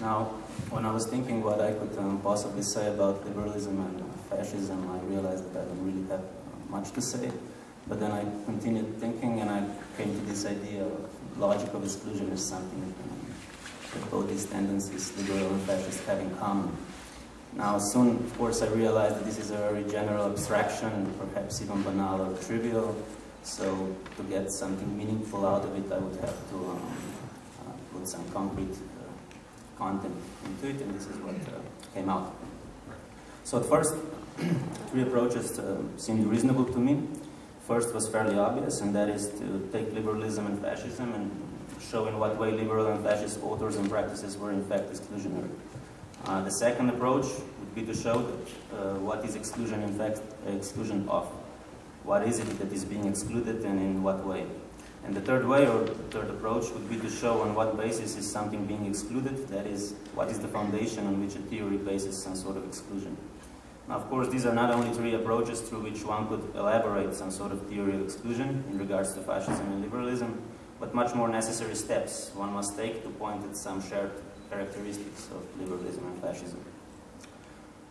Now, when I was thinking what I could um, possibly say about liberalism and fascism, I realized that I don't really have much to say. But then I continued thinking and I came to this idea of logic of exclusion as something um, that both these tendencies, liberal and fascist, have in common. Now, soon, of course, I realized that this is a very general abstraction, perhaps even banal or trivial. So, to get something meaningful out of it, I would have to um, uh, some concrete uh, content into it, and this is what uh, came out. So, at first, three approaches uh, seemed reasonable to me. First was fairly obvious, and that is to take liberalism and fascism and show in what way liberal and fascist authors and practices were in fact exclusionary. Uh, the second approach would be to show that, uh, what is exclusion in fact exclusion of. What is it that is being excluded and in what way? And the third way, or the third approach, would be to show on what basis is something being excluded, that is, what is the foundation on which a theory bases some sort of exclusion. Now, of course, these are not only three approaches through which one could elaborate some sort of theory of exclusion in regards to fascism and liberalism, but much more necessary steps one must take to point at some shared characteristics of liberalism and fascism.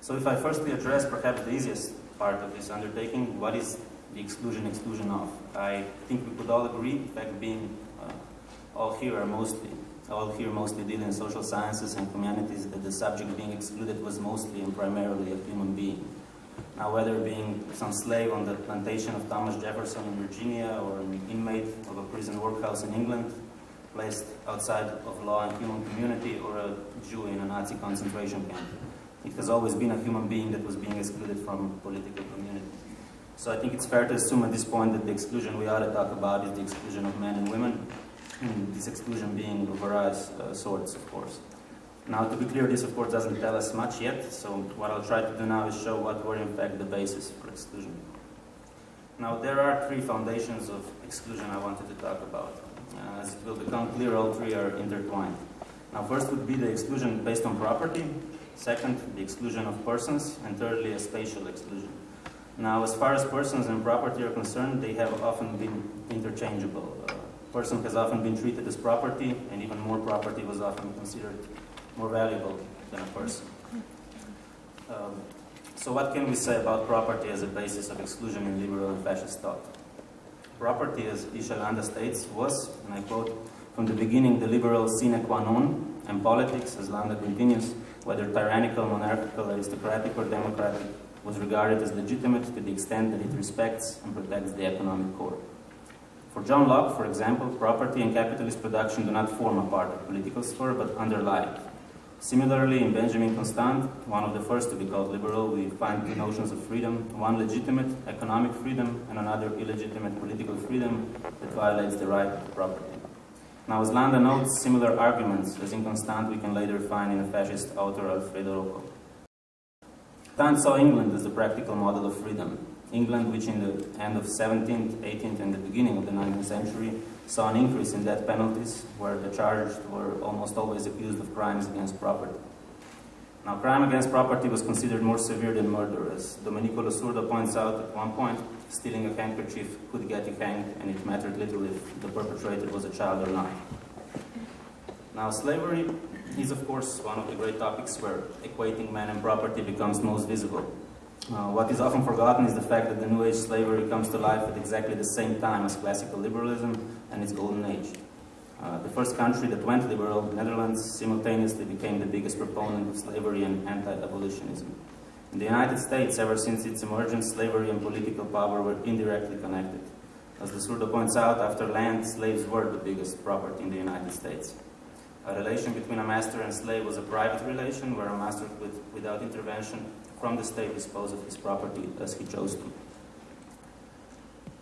So if I firstly address perhaps the easiest part of this undertaking, what is the exclusion exclusion of? I think we could all agree, in fact being uh, all here are mostly, all here mostly deal in social sciences and humanities, that the subject being excluded was mostly and primarily a human being. Now whether being some slave on the plantation of Thomas Jefferson in Virginia or an inmate of a prison workhouse in England, placed outside of law and human community or a Jew in a Nazi concentration camp. It has always been a human being that was being excluded from political community. So I think it's fair to assume at this point that the exclusion we ought to talk about is the exclusion of men and women, and this exclusion being of various uh, sorts, of course. Now, to be clear, this of course doesn't tell us much yet, so what I'll try to do now is show what were in fact the basis for exclusion. Now, there are three foundations of exclusion I wanted to talk about. Uh, as it will become clear, all three are intertwined. Now, first would be the exclusion based on property, second, the exclusion of persons, and thirdly, a spatial exclusion. Now, as far as persons and property are concerned, they have often been interchangeable. A person has often been treated as property, and even more property was often considered more valuable than a person. Um, so what can we say about property as a basis of exclusion in liberal and fascist thought? Property, as Ishay Landa states, was, and I quote, from the beginning the liberal sine qua non, and politics, as Landa continues, whether tyrannical, monarchical, aristocratic, or democratic, was regarded as legitimate to the extent that it respects and protects the economic core. For John Locke, for example, property and capitalist production do not form a part of political sphere, but underlie it. Similarly, in Benjamin Constant, one of the first to be called liberal, we find two notions of freedom, one legitimate economic freedom and another illegitimate political freedom that violates the right to property. Now, as Landa notes, similar arguments as in Constant we can later find in the fascist author Alfredo Rocco. Kant saw England as the practical model of freedom. England, which in the end of 17th, 18th, and the beginning of the 19th century saw an increase in death penalties, where the charged were almost always accused of crimes against property. Now, crime against property was considered more severe than murder, as Domenico Losurdo points out at one point, stealing a handkerchief could get you hanged, and it mattered little if the perpetrator was a child or not. Now, slavery is, of course, one of the great topics where equating man and property becomes most visible. Uh, what is often forgotten is the fact that the New Age slavery comes to life at exactly the same time as classical liberalism and its golden age. Uh, the first country that went liberal, the world, Netherlands, simultaneously became the biggest proponent of slavery and anti-abolitionism. In the United States, ever since its emergence, slavery and political power were indirectly connected. As Losurdo points out, after land, slaves were the biggest property in the United States. A relation between a master and slave was a private relation where a master could, without intervention from the state, disposed of his property as he chose to.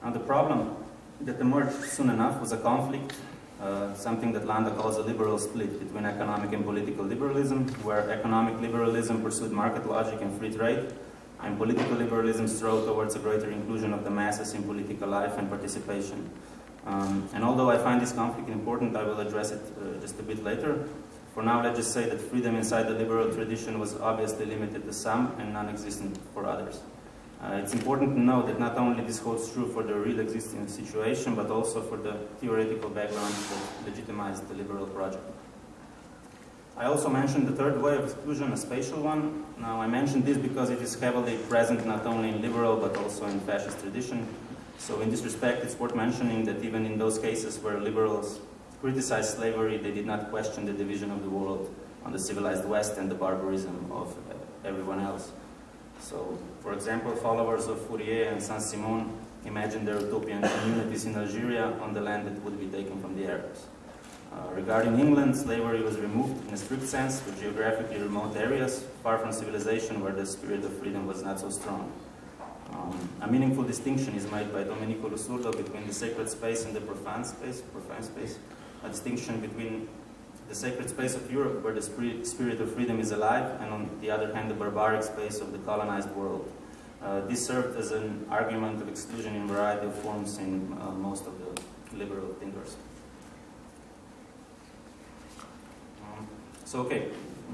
Now the problem that emerged soon enough was a conflict, uh, something that Landa calls a liberal split between economic and political liberalism, where economic liberalism pursued market logic and free trade, and political liberalism strove towards a greater inclusion of the masses in political life and participation. Um, and although I find this conflict important, I will address it uh, just a bit later. For now, let's just say that freedom inside the liberal tradition was obviously limited to some and non-existent for others. Uh, it's important to know that not only this holds true for the real existing situation, but also for the theoretical background that legitimized the liberal project. I also mentioned the third way of exclusion, a spatial one. Now I mentioned this because it is heavily present not only in liberal but also in fascist tradition. So in this respect, it's worth mentioning that even in those cases where liberals criticized slavery, they did not question the division of the world on the civilized West and the barbarism of everyone else. So, for example, followers of Fourier and Saint-Simon imagined their utopian communities in Algeria on the land that would be taken from the Arabs. Uh, regarding England, slavery was removed in a strict sense to geographically remote areas, far from civilization where the spirit of freedom was not so strong. Um, a meaningful distinction is made by Domenico Losurdo between the sacred space and the profane space, profane space, a distinction between the sacred space of Europe where the spirit of freedom is alive, and on the other hand the barbaric space of the colonized world. Uh, this served as an argument of exclusion in a variety of forms in uh, most of the liberal thinkers. So okay,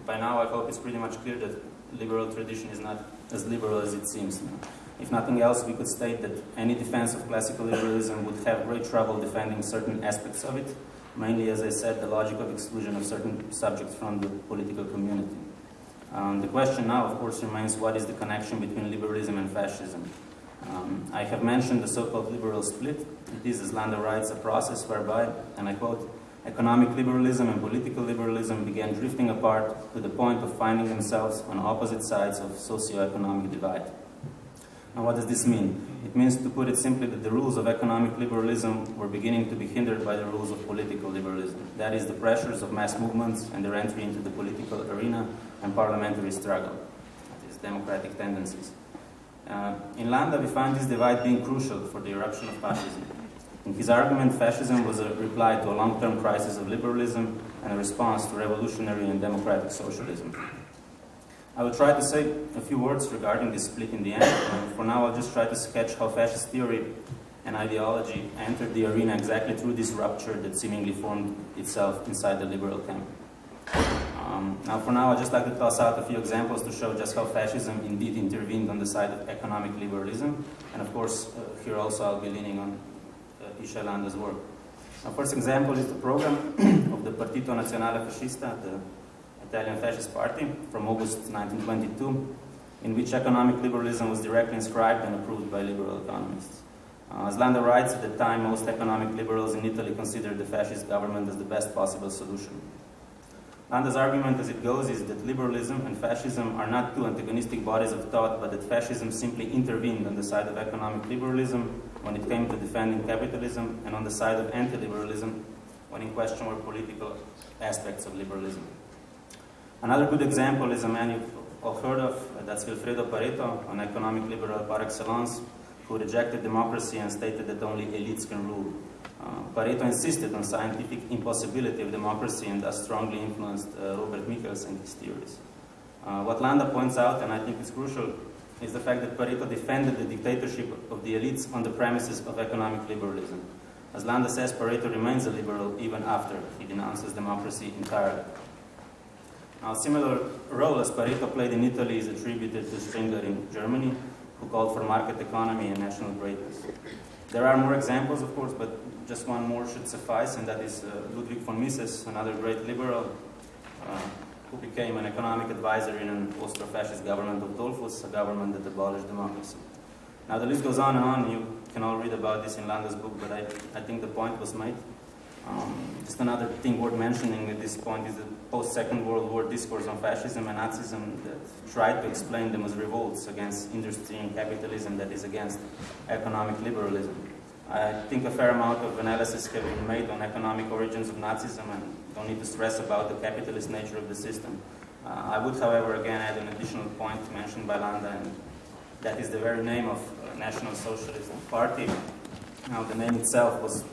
by now I hope it's pretty much clear that liberal tradition is not as liberal as it seems. If nothing else, we could state that any defense of classical liberalism would have great trouble defending certain aspects of it, mainly, as I said, the logic of exclusion of certain subjects from the political community. Um, the question now, of course, remains what is the connection between liberalism and fascism? Um, I have mentioned the so-called liberal split. It is, as Landa writes, a process whereby, and I quote, economic liberalism and political liberalism began drifting apart to the point of finding themselves on opposite sides of socio-economic divide. Now what does this mean? It means, to put it simply, that the rules of economic liberalism were beginning to be hindered by the rules of political liberalism. That is, the pressures of mass movements and their entry into the political arena and parliamentary struggle. That is, democratic tendencies. Uh, in Landa, we find this divide being crucial for the eruption of fascism. In his argument, fascism was a reply to a long-term crisis of liberalism and a response to revolutionary and democratic socialism. I will try to say a few words regarding this split in the end. For now, I'll just try to sketch how fascist theory and ideology entered the arena exactly through this rupture that seemingly formed itself inside the liberal camp. Um, now, for now, I'd just like to toss out a few examples to show just how fascism indeed intervened on the side of economic liberalism. And of course, uh, here also I'll be leaning on Ishay Landa's work. A first example is the program of the Partito Nazionale Fascista, the Italian Fascist Party, from August 1922, in which economic liberalism was directly inscribed and approved by liberal economists. Uh, as Landa writes, at the time most economic liberals in Italy considered the fascist government as the best possible solution. Landa's argument as it goes is that liberalism and fascism are not two antagonistic bodies of thought, but that fascism simply intervened on the side of economic liberalism when it came to defending capitalism and on the side of anti-liberalism when in question were political aspects of liberalism. Another good example is a man you've all heard of, that's Vilfredo Pareto, an economic liberal par excellence, who rejected democracy and stated that only elites can rule. Uh, Pareto insisted on scientific impossibility of democracy and thus strongly influenced uh, Robert Michels and his theories. Uh, what Landa points out, and I think it's crucial, is the fact that Pareto defended the dictatorship of the elites on the premises of economic liberalism. As Landa says, Pareto remains a liberal even after he denounces democracy entirely. A similar role as Pareto played in Italy is attributed to Spengler in Germany, who called for market economy and national greatness. There are more examples, of course, but just one more should suffice, and that is uh, Ludwig von Mises, another great liberal uh, who became an economic advisor in an Austro-fascist government of Dollfuss, a government that abolished democracy. Now the list goes on and on. You can all read about this in Landa's book, but I, I think the point was made. Um, just another thing worth mentioning at this point is the post-Second World War discourse on fascism and Nazism that tried to explain them as revolts against industry and capitalism that is against economic liberalism. I think a fair amount of analysis has been made on economic origins of Nazism and don't need to stress about the capitalist nature of the system. Uh, I would, however, again add an additional point mentioned by Landa, and that is the very name of National Socialist Party. Now, the name itself was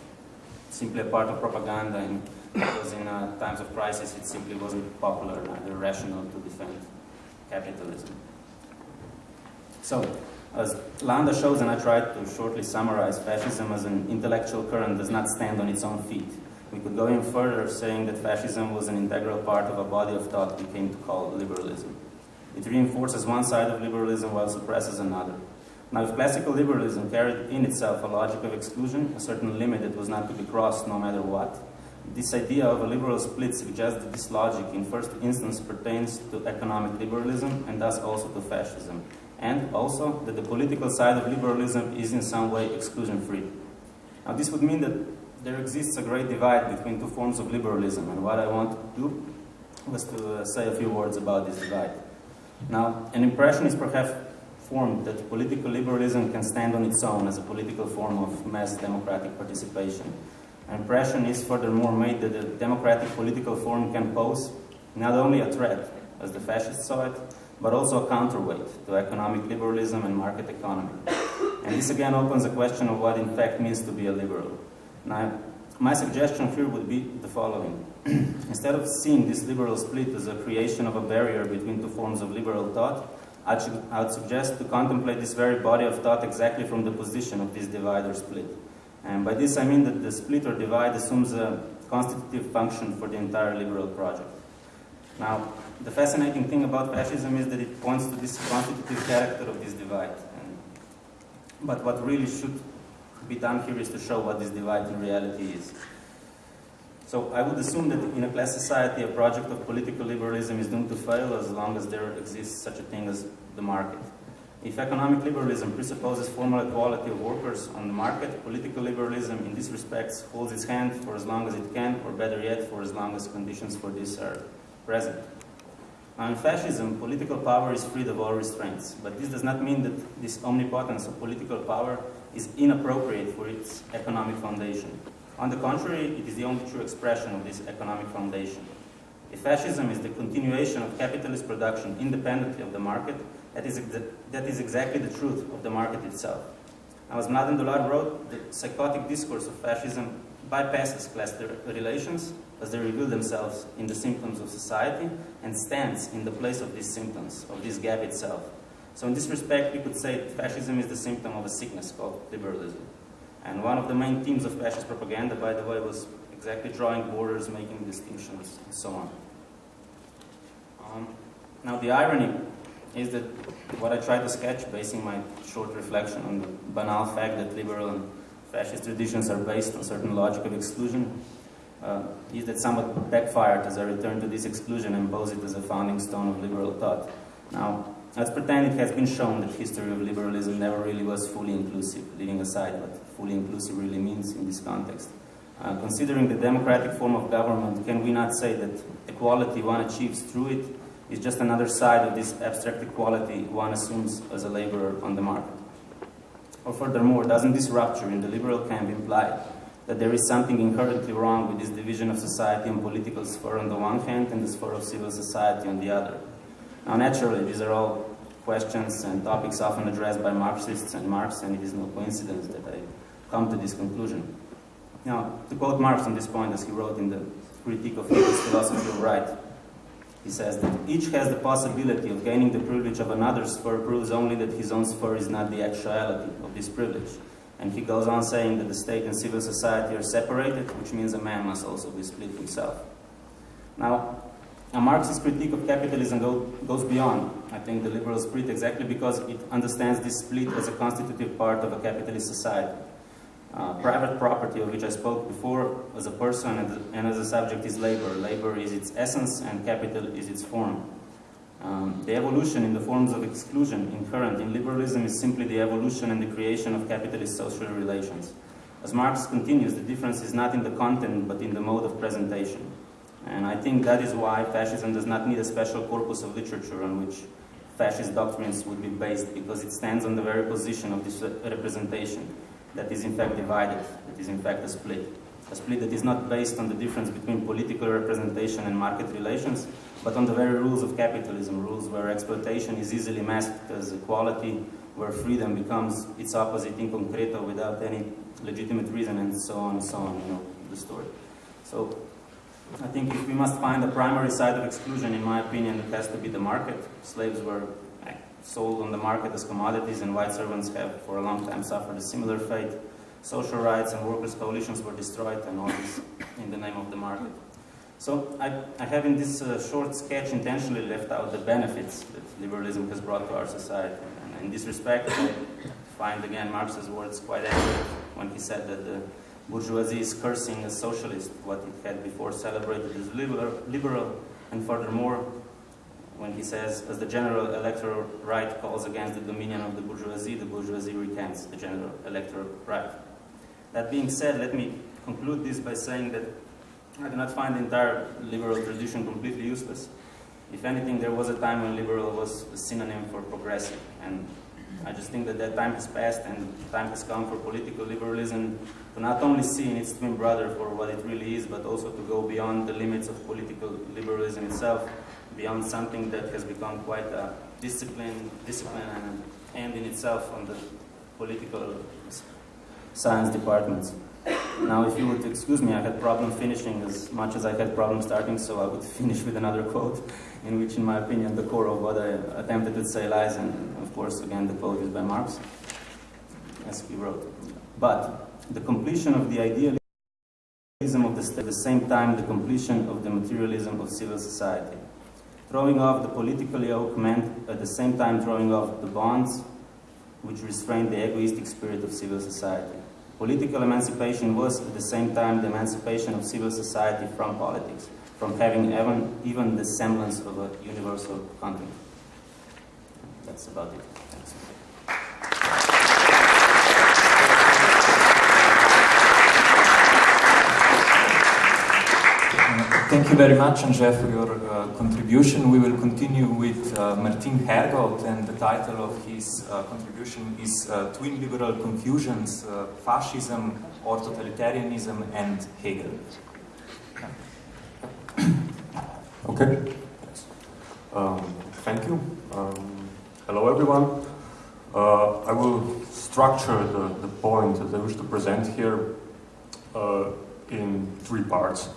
simply a part of propaganda, and because in uh, times of crisis it simply wasn't popular, neither rational to defend capitalism. So, as Landa shows, and I tried to shortly summarize, fascism as an intellectual current does not stand on its own feet. We could go even further, saying that fascism was an integral part of a body of thought we came to call liberalism. It reinforces one side of liberalism while suppresses another. Now, if classical liberalism carried in itself a logic of exclusion, a certain limit that was not to be crossed no matter what, this idea of a liberal split suggests that this logic in first instance pertains to economic liberalism and thus also to fascism, and also that the political side of liberalism is in some way exclusion-free. Now this would mean that there exists a great divide between two forms of liberalism, and what I want to do was to uh, say a few words about this divide. Now, an impression is perhaps formed that political liberalism can stand on its own as a political form of mass democratic participation. An impression is furthermore made that a democratic political form can pose not only a threat, as the fascists saw it, but also a counterweight to economic liberalism and market economy. And this again opens a question of what in fact means to be a liberal. Now, my suggestion here would be the following. Instead of seeing this liberal split as a creation of a barrier between two forms of liberal thought, I'd, I'd suggest to contemplate this very body of thought exactly from the position of this divide or split. And by this I mean that the split or divide assumes a constitutive function for the entire liberal project. Now, the fascinating thing about fascism is that it points to this constitutive character of this divide. And, but what really should be done here is to show what this divide in reality is. So I would assume that in a class society, a project of political liberalism is doomed to fail as long as there exists such a thing as the market. If economic liberalism presupposes formal equality of workers on the market, political liberalism in this respect holds its hand for as long as it can, or better yet, for as long as conditions for this are present. In fascism, political power is freed of all restraints, but this does not mean that this omnipotence of political power is inappropriate for its economic foundation. On the contrary, it is the only true expression of this economic foundation. If fascism is the continuation of capitalist production independently of the market, that is, that is exactly the truth of the market itself. Now, as Mladen Dolar wrote, the psychotic discourse of fascism bypasses class relations as they reveal themselves in the symptoms of society and stands in the place of these symptoms, of this gap itself. So in this respect, we could say fascism is the symptom of a sickness called liberalism. And one of the main themes of fascist propaganda, by the way, was exactly drawing borders, making distinctions, and so on. Um, now, the irony is that what I try to sketch, basing my short reflection on the banal fact that liberal and fascist traditions are based on certain logic of exclusion, uh, is that somewhat backfired as I return to this exclusion and pose it as a founding stone of liberal thought. Now, Let's pretend it has been shown that history of liberalism never really was fully inclusive, leaving aside what fully inclusive really means in this context. Uh, considering the democratic form of government, can we not say that equality one achieves through it is just another side of this abstract equality one assumes as a laborer on the market? Or furthermore, doesn't this rupture in the liberal camp imply that there is something inherently wrong with this division of society and political sphere on the one hand and the sphere of civil society on the other? Now, naturally, these are all questions and topics often addressed by Marxists and Marx, and it is no coincidence that I come to this conclusion. Now, to quote Marx on this point, as he wrote in the Critique of Hegel's Philosophy of Right, he says that each has the possibility of gaining the privilege of another's sphere proves only that his own sphere is not the actuality of this privilege. And he goes on saying that the state and civil society are separated, which means a man must also be split himself. Now, a Marxist critique of capitalism go, goes beyond, I think, the liberal spirit exactly because it understands this split as a constitutive part of a capitalist society. Uh, private property, of which I spoke before, as a person and, as a subject is labor. Labor is its essence and capital is its form. Um, the evolution in the forms of exclusion inherent in liberalism is simply the evolution and the creation of capitalist social relations. As Marx continues, the difference is not in the content but in the mode of presentation. And I think that is why fascism does not need a special corpus of literature on which fascist doctrines would be based, because it stands on the very position of this representation that is in fact divided, that is in fact a split. A split that is not based on the difference between political representation and market relations, but on the very rules of capitalism, rules where exploitation is easily masked as equality, where freedom becomes its opposite in concreto without any legitimate reason, and so on and so on, you know, the story. So I think if we must find a primary side of exclusion, in my opinion, it has to be the market. Slaves were sold on the market as commodities and white servants have for a long time suffered a similar fate. Social rights and workers' coalitions were destroyed and all this in the name of the market. So I, I have in this uh, short sketch intentionally left out the benefits that liberalism has brought to our society. And in this respect, I find again Marx's words quite accurate when he said that the bourgeoisie is cursing as socialist, what it had before celebrated as liberal, liberal and furthermore, when he says, as the general electoral right calls against the dominion of the bourgeoisie, the bourgeoisie recants the general electoral right. That being said, let me conclude this by saying that I do not find the entire liberal tradition completely useless. If anything, there was a time when liberal was a synonym for progressive, and I just think that that time has passed and time has come for political liberalism to not only see in its twin brother for what it really is, but also to go beyond the limits of political liberalism itself, beyond something that has become quite a discipline, discipline and end in itself on the political science departments. Now, if you would excuse me, I had problem finishing as much as I had problem starting, so I would finish with another quote, in which, in my opinion, the core of what I attempted to say lies, and of course, again, the quote is by Marx, as he wrote. But the completion of the idealism of the state, at the same time, the completion of the materialism of civil society. Throwing off the political yoke meant, at the same time, throwing off the bonds which restrained the egoistic spirit of civil society. Political emancipation was at the same time the emancipation of civil society from politics, from having even, even the semblance of a universal content. That's about it. Thank you very much, Andrzej, for your uh, contribution. We will continue with uh, Martin Hergold, and the title of his uh, contribution is uh, Twin Liberal Confusions, uh, Fascism or Totalitarianism and Hegel. Okay. Um, thank you. Um, hello, everyone. Uh, I will structure the, the point that I wish to present here in three parts.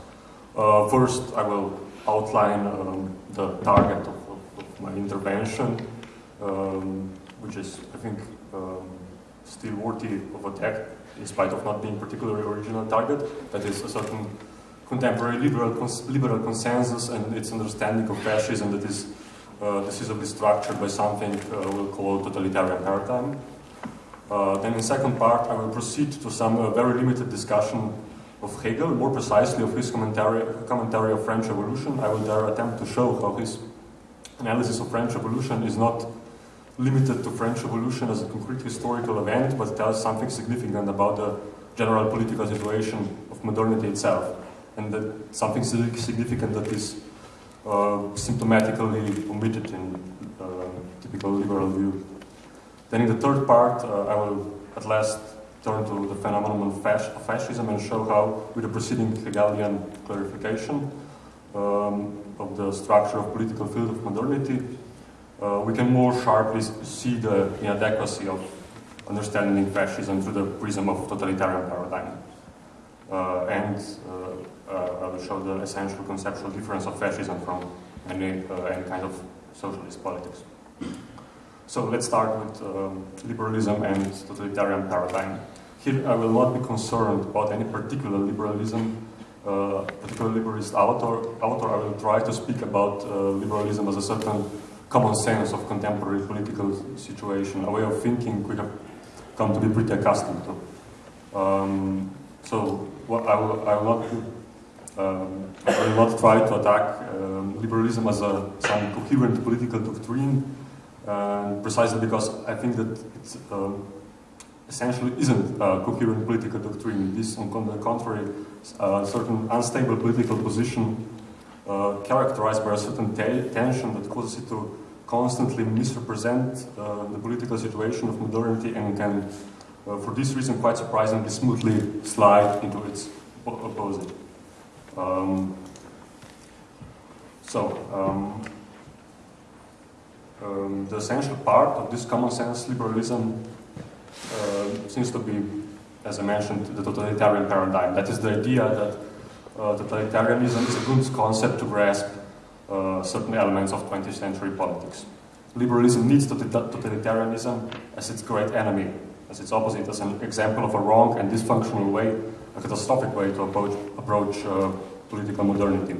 Uh, first, I will outline um, the target of, of, of my intervention, um, which is, I think, um, still worthy of attack, in spite of not being particularly original target. That is a certain contemporary liberal, cons liberal consensus and its understanding of fascism that is uh, decisively structured by something uh, we'll call totalitarian paradigm. Uh, then in the second part, I will proceed to some uh, very limited discussion of Hegel, more precisely of his commentary, commentary of French Revolution. I will there attempt to show how his analysis of French Revolution is not limited to French Revolution as a concrete historical event, but tells something significant about the general political situation of modernity itself, and that something significant that is uh, symptomatically omitted in uh, typical liberal view. Then in the third part, uh, I will at last turn to the phenomenon of, fascism and show how, with the preceding Hegelian clarification um, of the structure of political field of modernity, uh, we can more sharply see the inadequacy of understanding fascism through the prism of totalitarian paradigm. Uh, and uh, uh I will show the essential conceptual difference of fascism from any, uh, any kind of socialist politics. So let's start with um, liberalism and totalitarian paradigm. Here I will not be concerned about any particular liberalism, uh, particular liberalist author. author. I will try to speak about uh, liberalism as a certain common sense of contemporary political situation, a way of thinking we have come to be pretty accustomed to. Um, so I will, I will not um, I will not try to attack um, liberalism as a, some coherent political doctrine and precisely because I think that it uh, essentially isn't a coherent political doctrine. This, on the contrary, a certain unstable political position uh, characterized by a certain tension that causes it to constantly misrepresent uh, the political situation of modernity and can, uh, for this reason, quite surprisingly smoothly slide into its opposite. Um, so, um, um, the essential part of this common sense liberalism uh, seems to be, as I mentioned, the totalitarian paradigm. That is the idea that uh, totalitarianism is a good concept to grasp uh, certain elements of 20th century politics. Liberalism needs totalitarianism as its great enemy, as its opposite, as an example of a wrong and dysfunctional way, a catastrophic way to approach, approach uh, political modernity.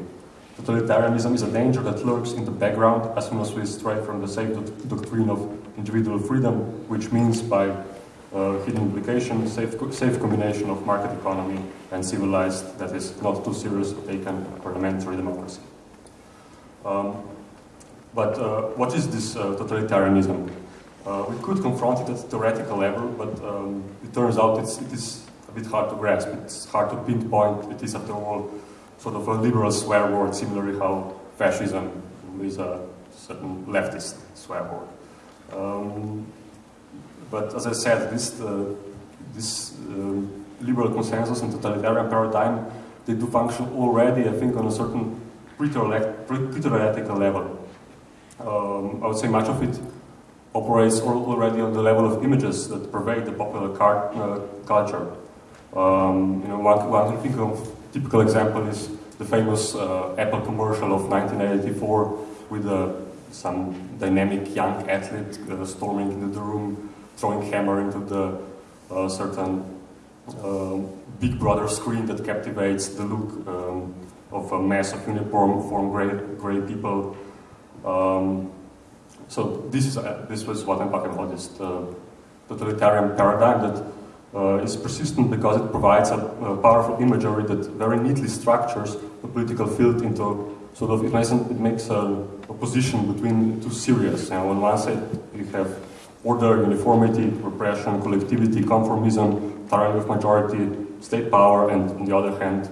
Totalitarianism is a danger that lurks in the background as soon as we stray from the safe doctrine of individual freedom, which means by uh, hidden implication, safe, safe combination of market economy and civilized, that is not too serious taken parliamentary democracy. Um, but uh, what is this uh, totalitarianism? Uh, we could confront it at theoretical level, but um, it turns out it's, it is a bit hard to grasp. It's hard to pinpoint. It is, after all, sort of a liberal swear word, similarly how fascism is a certain leftist swear word. Um, but as I said, this, uh, this uh, liberal consensus and totalitarian paradigm, they do function already, I think, on a certain pre-theoretical level. Um, I would say much of it operates already on the level of images that pervade the popular uh, culture. Um, you know, one, one can think of typical example is the famous uh, Apple commercial of 1984 with uh, some dynamic young athlete uh, storming into the room, throwing hammer into the uh, certain um, Big Brother screen that captivates the look um, of a mass of uniform form gray, gray people. Um, so this is uh, this was what I'm talking about, this uh, totalitarian paradigm that uh, is persistent because it provides a, a, powerful imagery that very neatly structures the political field into sort of, it makes, it makes a, a position between two series. And on one side you have order, uniformity, repression, collectivity, conformism, tyranny of majority, state power, and on the other hand,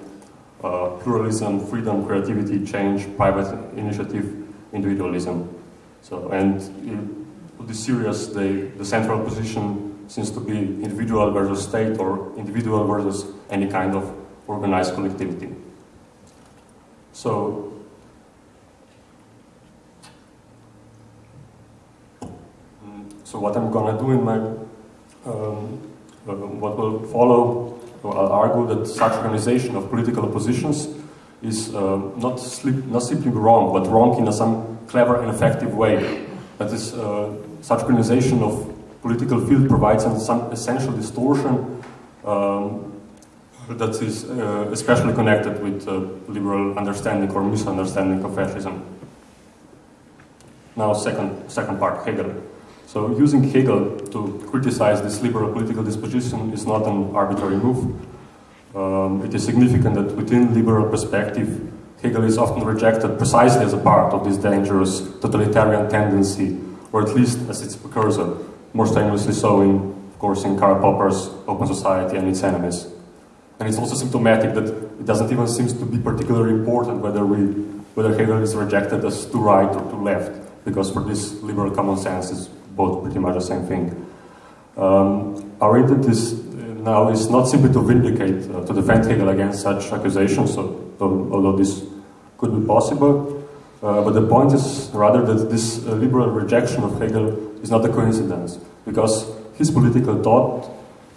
uh, pluralism, freedom, creativity, change, private initiative, individualism. So, and in the series, the, the central position seems to be individual versus state or individual versus any kind of organized collectivity. So so what I'm gonna do in my um, uh, what will follow, I'll argue that such organization of political oppositions is uh, not, slip, not simply wrong, but wrong in a, some clever and effective way. That is, uh, such organization of political field provides some essential distortion um, that is uh, especially connected with uh, liberal understanding or misunderstanding of fascism. Now, second, second part, Hegel. So using Hegel to criticize this liberal political disposition is not an arbitrary move. Um, it is significant that within liberal perspective, Hegel is often rejected precisely as a part of this dangerous totalitarian tendency, or at least as its precursor, more strenuously so in, of course, in Karl Popper's Open Society and its enemies. And it's also symptomatic that it doesn't even seem to be particularly important whether we, whether Hegel is rejected as too right or too left, because for this liberal common sense is both pretty much the same thing. Um, our intent is now is not simply to vindicate, uh, to defend Hegel against such accusations, so, although this could be possible, uh, but the point is rather that this uh, liberal rejection of Hegel is not a coincidence, because his political thought,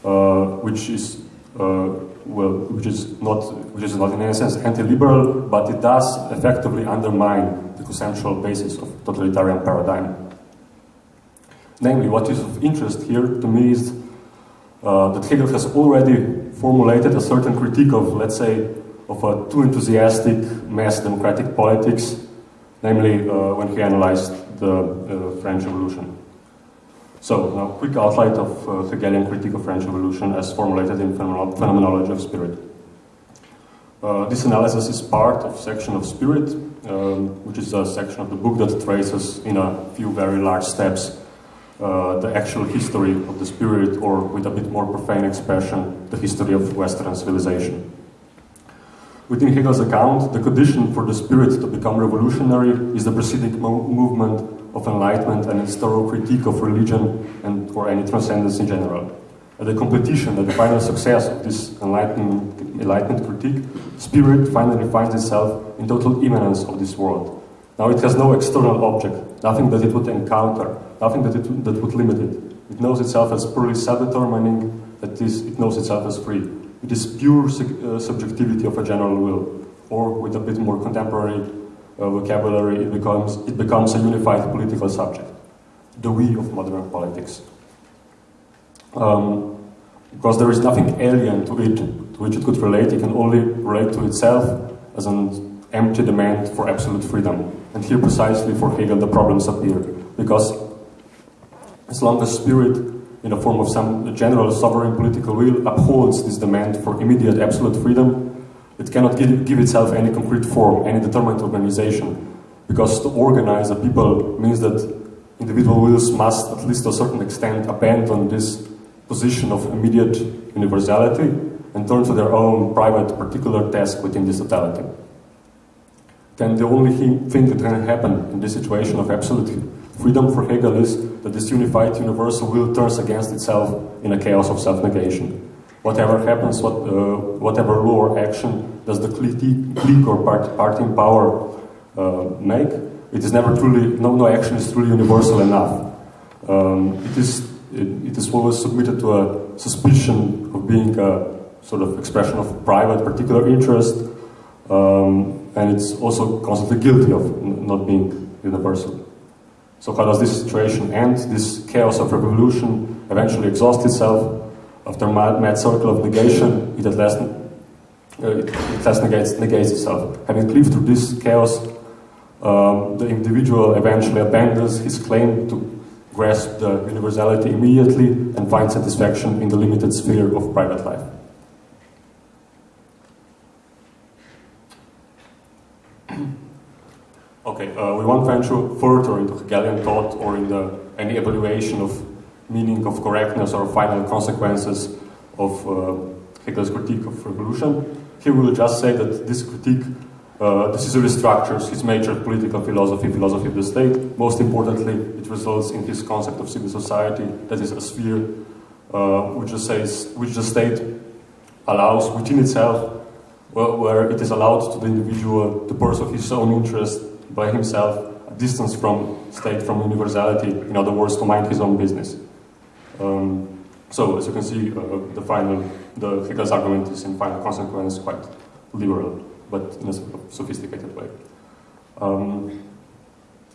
uh, which is uh, well, which is not, which is not in any sense anti-liberal, but it does effectively undermine the conceptual basis of totalitarian paradigm. Namely, what is of interest here to me is uh, that Hegel has already formulated a certain critique of, let's say, of a too enthusiastic mass democratic politics namely uh, when he analyzed the uh, French Revolution. So, now quick outline of uh, Hegelian critique of French Revolution as formulated in Phenomenology of Spirit. Uh, this analysis is part of section of Spirit, um, which is a section of the book that traces in a few very large steps uh, the actual history of the spirit, or with a bit more profane expression, the history of Western civilization. Within Hegel's account, the condition for the spirit to become revolutionary is the preceding mo movement of enlightenment and its thorough critique of religion and or any transcendence in general. At the competition, at the final success of this enlightenment, enlightenment critique, spirit finally finds itself in total immanence of this world. Now it has no external object, nothing that it would encounter, nothing that, it, that would limit it. It knows itself as purely self-determining, that is, it knows itself as free. It is pure uh, subjectivity of a general will, or with a bit more contemporary uh, vocabulary, it becomes, it becomes a unified political subject, the we of modern politics. Um, because there is nothing alien to it to which it could relate, it can only relate to itself as an empty demand for absolute freedom. And here precisely for Hegel the problems appear, because as long as spirit in the form of some general sovereign political will, upholds this demand for immediate absolute freedom, it cannot give, give itself any concrete form, any determined organization. Because to organize a people means that individual wills must, at least to a certain extent, abandon this position of immediate universality and turn to their own private particular task within this totality. Then the only thing that can happen in this situation of absolute freedom for Hegel is that this unified universal will turns against itself in a chaos of self-negation. Whatever happens, what, uh, whatever law or action does the clique or part, in power uh, make, it is never truly, no, no action is truly universal enough. Um, it, is, it, it is always submitted to a suspicion of being a sort of expression of private particular interest, um, and it's also constantly guilty of not being universal. So how does this situation end? This chaos of revolution eventually exhausts itself. After a mad, mad circle of negation, it at last, uh, it, at last negates, negates itself. Having lived through this chaos, um, the individual eventually abandons his claim to grasp the universality immediately and find satisfaction in the limited sphere of private life. okay, uh, we won't venture further into Hegelian thought or in the, any evaluation of meaning of correctness or final consequences of uh, Hegel's critique of revolution. Here we will just say that this critique uh, decisively structures his major political philosophy, philosophy of the state. Most importantly, it results in his concept of civil society, that is a sphere uh, which, the says, which the state allows within itself, where, where it is allowed to the individual to pursue his own interest by himself, distance from state, from universality, in other words, to mind his own business. Um, so, as you can see, uh, the final, the Hegel's argument is in final consequence quite liberal but in a sophisticated way. Um,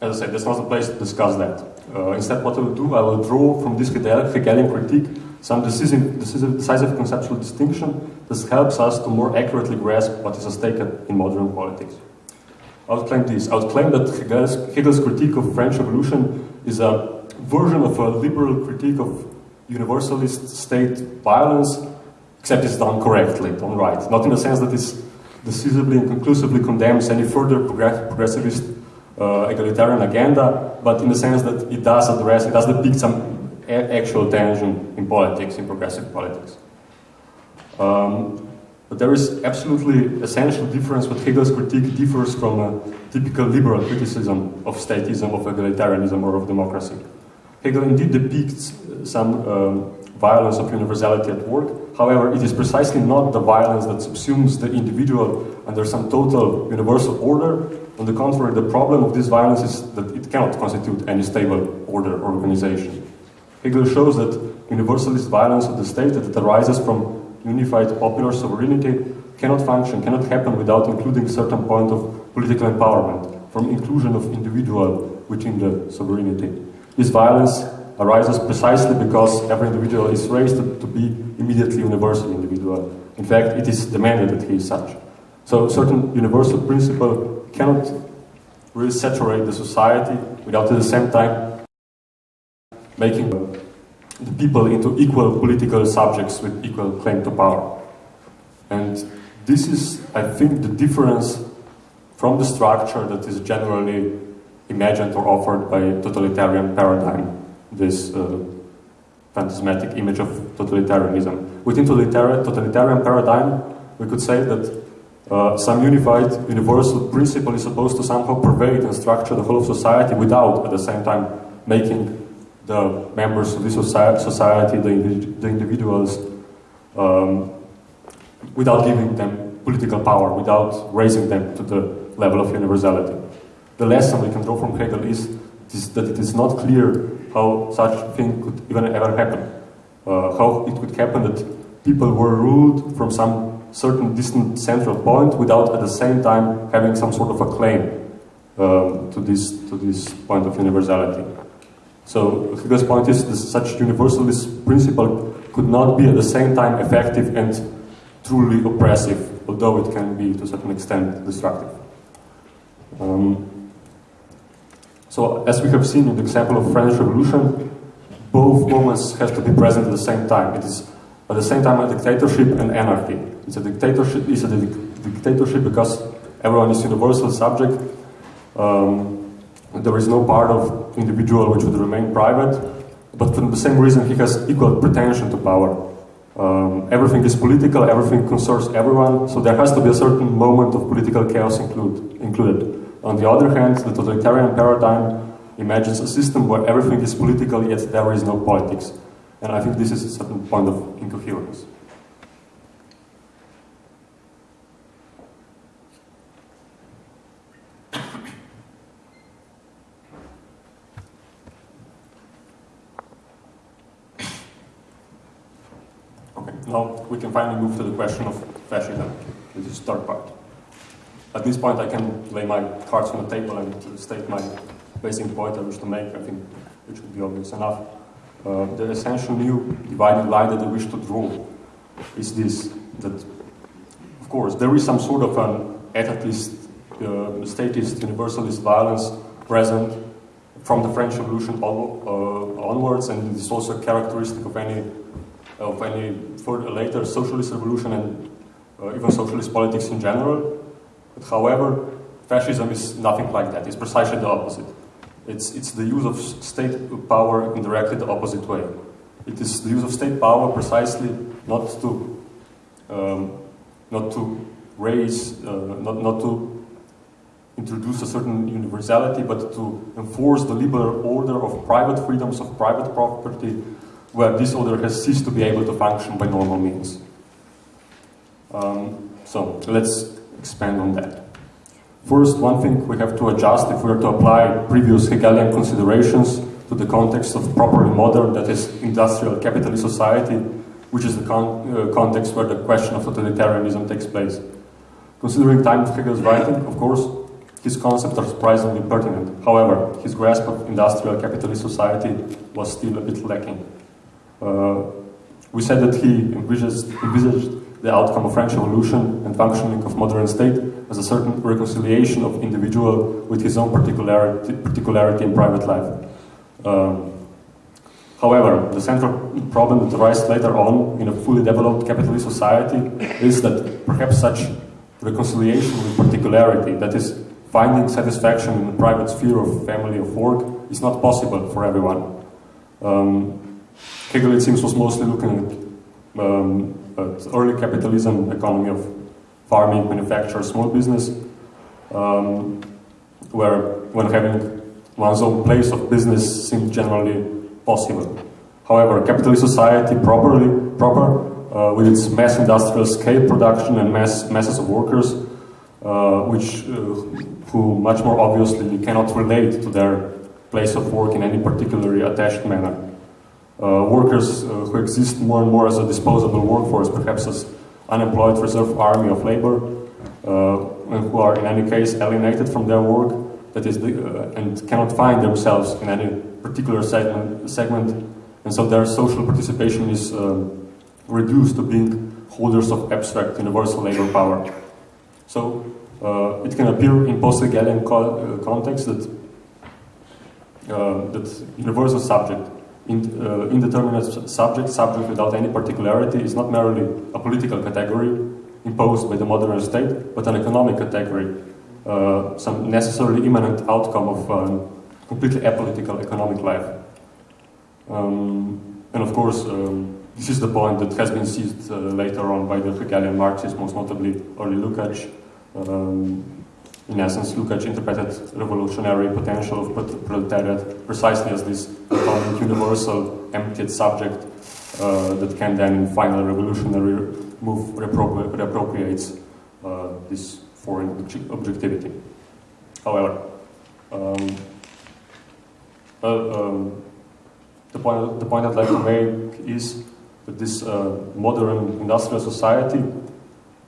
as I said, that's not the place to discuss that. Uh, instead, what I will do, I will draw from this Hegelian critique some decisive, decisive, decisive, conceptual distinction that helps us to more accurately grasp what is at stake in modern politics. Claim this. I would claim that Hegel's, Hegel's critique of French Revolution is a version of a liberal critique of universalist state violence, except it's done correctly, done right. Not in the sense that it's decisively and conclusively condemns any further progressivist uh, egalitarian agenda, but in the sense that it does address, it does depict some actual tension in politics, in progressive politics. Um, but there is absolutely essential difference what Hegel's critique differs from a typical liberal criticism of statism, of egalitarianism, or of democracy. Hegel indeed depicts some um, violence of universality at work. However, it is precisely not the violence that subsumes the individual under some total universal order. On the contrary, the problem of this violence is that it cannot constitute any stable order or organization. Hegel shows that universalist violence of the state that arises from unified popular sovereignty cannot function, cannot happen without including certain point of political empowerment, from inclusion of individual within the sovereignty. This violence arises precisely because every individual is raised to, be immediately universal individual. In fact, it is demanded that he is such. So certain universal principle cannot really saturate the society without at the same time making the people into equal political subjects with equal claim to power. And this is, I think, the difference from the structure that is generally imagined or offered by totalitarian paradigm this uh, phantasmatic image of totalitarianism. Within totalitarian, totalitarian paradigm, we could say that uh, some unified universal principle is supposed to somehow pervade and structure the whole of society without, at the same time, making the members of this society, the, the individuals, um, without giving them political power, without raising them to the level of universality. The lesson we can draw from Hegel is, is that it is not clear how such thing could even ever happen. Uh, how it could happen that people were ruled from some certain distant central point without at the same time having some sort of a claim um, to, this, to this point of universality. So Hegel's point is that such universalist principle could not be at the same time effective and truly oppressive, although it can be to a certain extent destructive. Um, so as we have seen in the example of French Revolution, both moments have to be present at the same time. It is at the same time a dictatorship and anarchy. It's a dictatorship. It's a dictatorship because everyone is universal subject. Um, there is no part of individual which would remain private, but for the same reason he has equal pretension to power. Um, everything is political, everything concerns everyone, so there has to be a certain moment of political chaos include, included. On the other hand, the totalitarian paradigm imagines a system where everything is political, yet there is no politics. And I think this is a certain point of incoherence. Okay, now we can finally move to the question of fascism, which is third part. At this point I can lay my cards on the table and state my basic point I wish to make, I think it should be obvious enough. Uh, the essential new dividing line that I wish to draw is this, that of course there is some sort of an etatist, uh, statist, universalist violence present from the French Revolution uh, onwards and it is also characteristic of any of any further, later socialist revolution and uh, even socialist politics in general. But however, fascism is nothing like that. It's precisely the opposite. It's, it's the use of state power in directly the opposite way. It is the use of state power precisely not to, um, not to raise, uh, not, not to introduce a certain universality, but to enforce the liberal order of private freedoms of private property, where this order has ceased to be able to function by normal means. Um, so let's expand on that. First, one thing we have to adjust if we are to apply previous Hegelian considerations to the context of properly modern, that is, industrial capitalist society, which is the con uh, context where the question of totalitarianism takes place. Considering time of Hegel's writing, of course, his concepts are surprisingly pertinent. However, his grasp of industrial capitalist society was still a bit lacking. Uh, we said that he envisaged, envisaged, the outcome of French Revolution and functioning of modern state as a certain reconciliation of individual with his own particularity, particularity in private life. Um, however, the central problem that arises later on in a fully developed capitalist society is that perhaps such reconciliation with particularity, that is, finding satisfaction in the private sphere of family of work, is not possible for everyone. Um, Hegel, it seems, was mostly looking at, um, at early capitalism, economy of farming, manufacture, small business, um, where when having one's own place of business seemed generally possible. However, capitalist society properly, proper, uh, with its mass industrial scale production and mass masses of workers, uh, which uh, who much more obviously cannot relate to their place of work in any particularly attached manner. Uh, workers uh, who exist more and more as a disposable workforce, perhaps as unemployed reserve army of labor, uh, and who are in any case alienated from their work, that is, the, uh, and cannot find themselves in any particular segment, segment, and so their social participation is um, reduced to being holders of abstract universal labor power. So uh, it can appear in post-Hegelian co context that that universal subject in, uh, indeterminate subject, subject without any particularity, is not merely a political category imposed by the modern state, but an economic category, uh, some necessarily imminent outcome of um, completely apolitical economic life. Um, and of course, um, this is the point that has been seized uh, later on by the Hegelian Marxists, most notably early Lukács, um, in essence, Lukács interpreted revolutionary potential of proletariat precisely as this universal emptied subject uh, that can then, in final revolutionary move, reappropri reappropriates uh, this foreign objectivity. However, um, uh, um, the, point, the point I'd like to make is that this uh, modern industrial society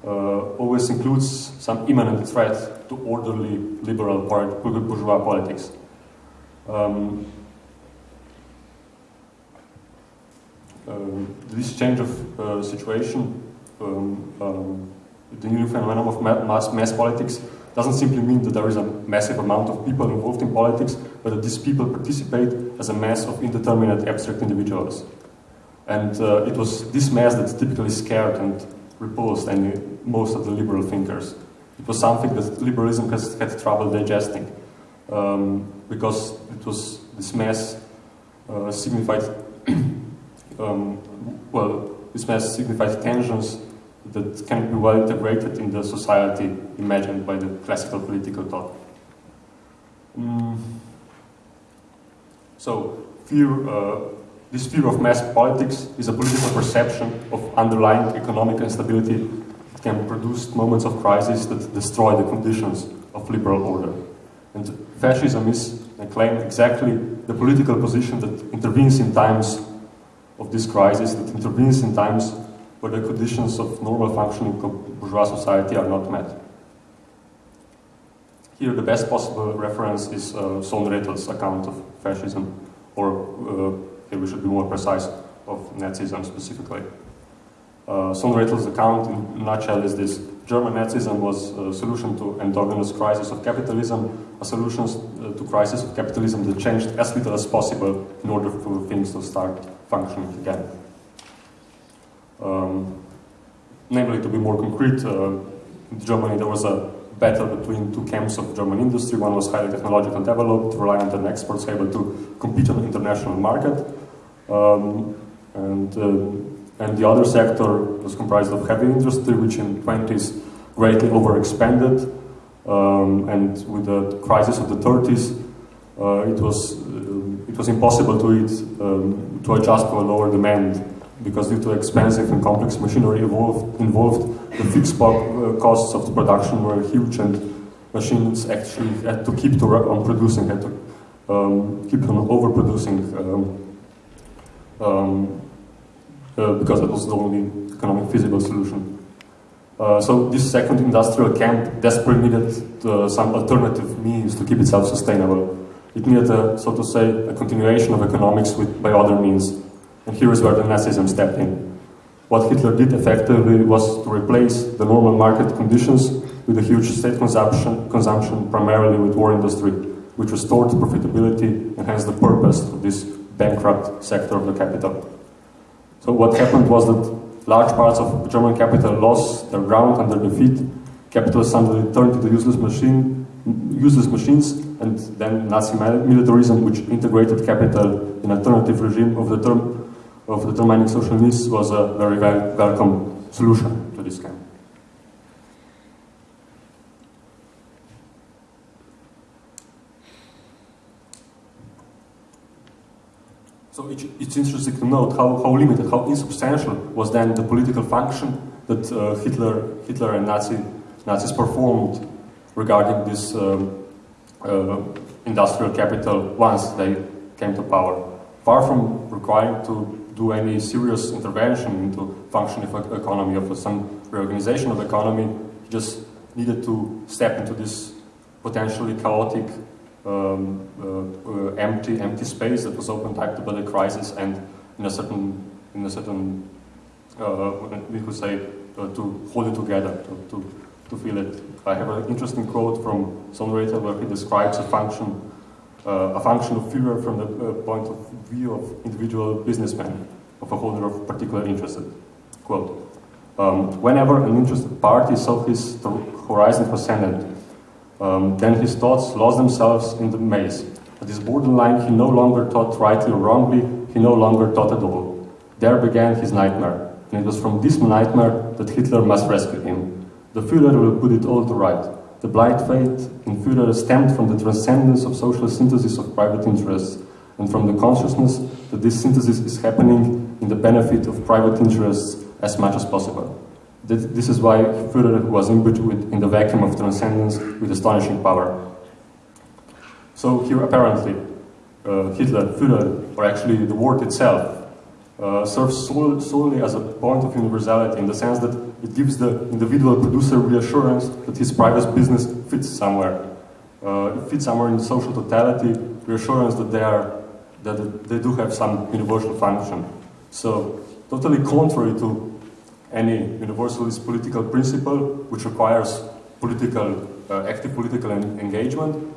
uh, always includes some imminent threat to orderly liberal bourgeois politics. Um, um, this change of uh, situation um, um, the new phenomenon of mass, mass politics doesn't simply mean that there is a massive amount of people involved in politics, but that these people participate as a mass of indeterminate abstract individuals. And uh, it was this mass that typically scared and repulsed any, most of the liberal thinkers. It was something that liberalism has had trouble digesting, um, because it was this mass uh, signified, um, well, this mass signified tensions that can be well integrated in the society imagined by the classical political thought. Mm. So, fear, uh, this fear of mass politics is a political perception of underlying economic instability can produce moments of crisis that destroy the conditions of liberal order. And fascism is, I claim, exactly the political position that intervenes in times of this crisis, that intervenes in times where the conditions of normal functioning bourgeois society are not met. Here the best possible reference is uh, Sohn-Rethel's account of fascism, or uh, here we should be more precise, of Nazism specifically. Uh, account in a nutshell is this. German Nazism was a solution to endogenous crisis of capitalism, a solution uh, to crisis of capitalism that changed as little as possible in order for things to start functioning again. Um, namely, to be more concrete, uh, in Germany there was a battle between two camps of German industry. One was highly technologically developed, reliant on exports, able to compete on the international market. Um, and, uh, and the other sector was comprised of heavy industry, which in the 20s greatly overexpanded. Um, and with the crisis of the 30s, uh, it, was, uh, it was impossible to, it, um, to adjust to a lower demand because due to expensive and complex machinery involved, involved the fixed uh, costs of the production were huge and machines actually had to keep to on producing, had to um, keep on overproducing um, um, because that was the only economic feasible solution. Uh, so this second industrial camp desperately needed uh, some alternative means to keep itself sustainable. It needed, a, so to say, a continuation of economics with, by other means. And here is where the Nazism stepped in. What Hitler did effectively was to replace the normal market conditions with a huge state consumption, consumption primarily with war industry, which restored profitability and hence the purpose of this bankrupt sector of the capital. So what happened was that large parts of German capital lost their ground under defeat. Capitalists suddenly turned to the useless machine, useless machines, and then Nazi militarism, which integrated capital in alternative regime of the term of determining social needs was a very wel welcome solution to this camp. So it, it's interesting to note how, how limited, how insubstantial was then the political function that uh, Hitler, Hitler and Nazi, Nazis performed regarding this um, uh, industrial capital once they came to power. Far from requiring to do any serious intervention into functioning of economy, of some reorganization of economy, he just needed to step into this potentially chaotic, um, uh, uh, empty, empty space that was opened up by the crisis, and in a certain, in a certain, uh, we could say, to hold it together, to, to, to feel it. I have an interesting quote from Sohn-Rethel where he describes a function uh, a function of fear from the uh, point of view of individual businessmen, of a holder of particular interest. Quote, um, whenever an interested party saw his horizon transcended, um, then his thoughts lost themselves in the maze. At this borderline, he no longer thought rightly or wrongly, he no longer thought at all. There began his nightmare, and it was from this nightmare that Hitler must rescue him. The Führer will put it all to right. The blind faith in Führer stemmed from the transcendence of social synthesis of private interests and from the consciousness that this synthesis is happening in the benefit of private interests as much as possible. This is why Führer was imbued with, in the vacuum of transcendence with astonishing power. So here apparently uh, Hitler, Führer, or actually the word itself, uh, serves sol solely as a point of universality in the sense that it gives the individual producer reassurance that his private business fits somewhere. Uh, it fits somewhere in the social totality, reassurance that they, are, that they do have some universal function. So, totally contrary to any universalist political principle which requires political, uh, active political engagement.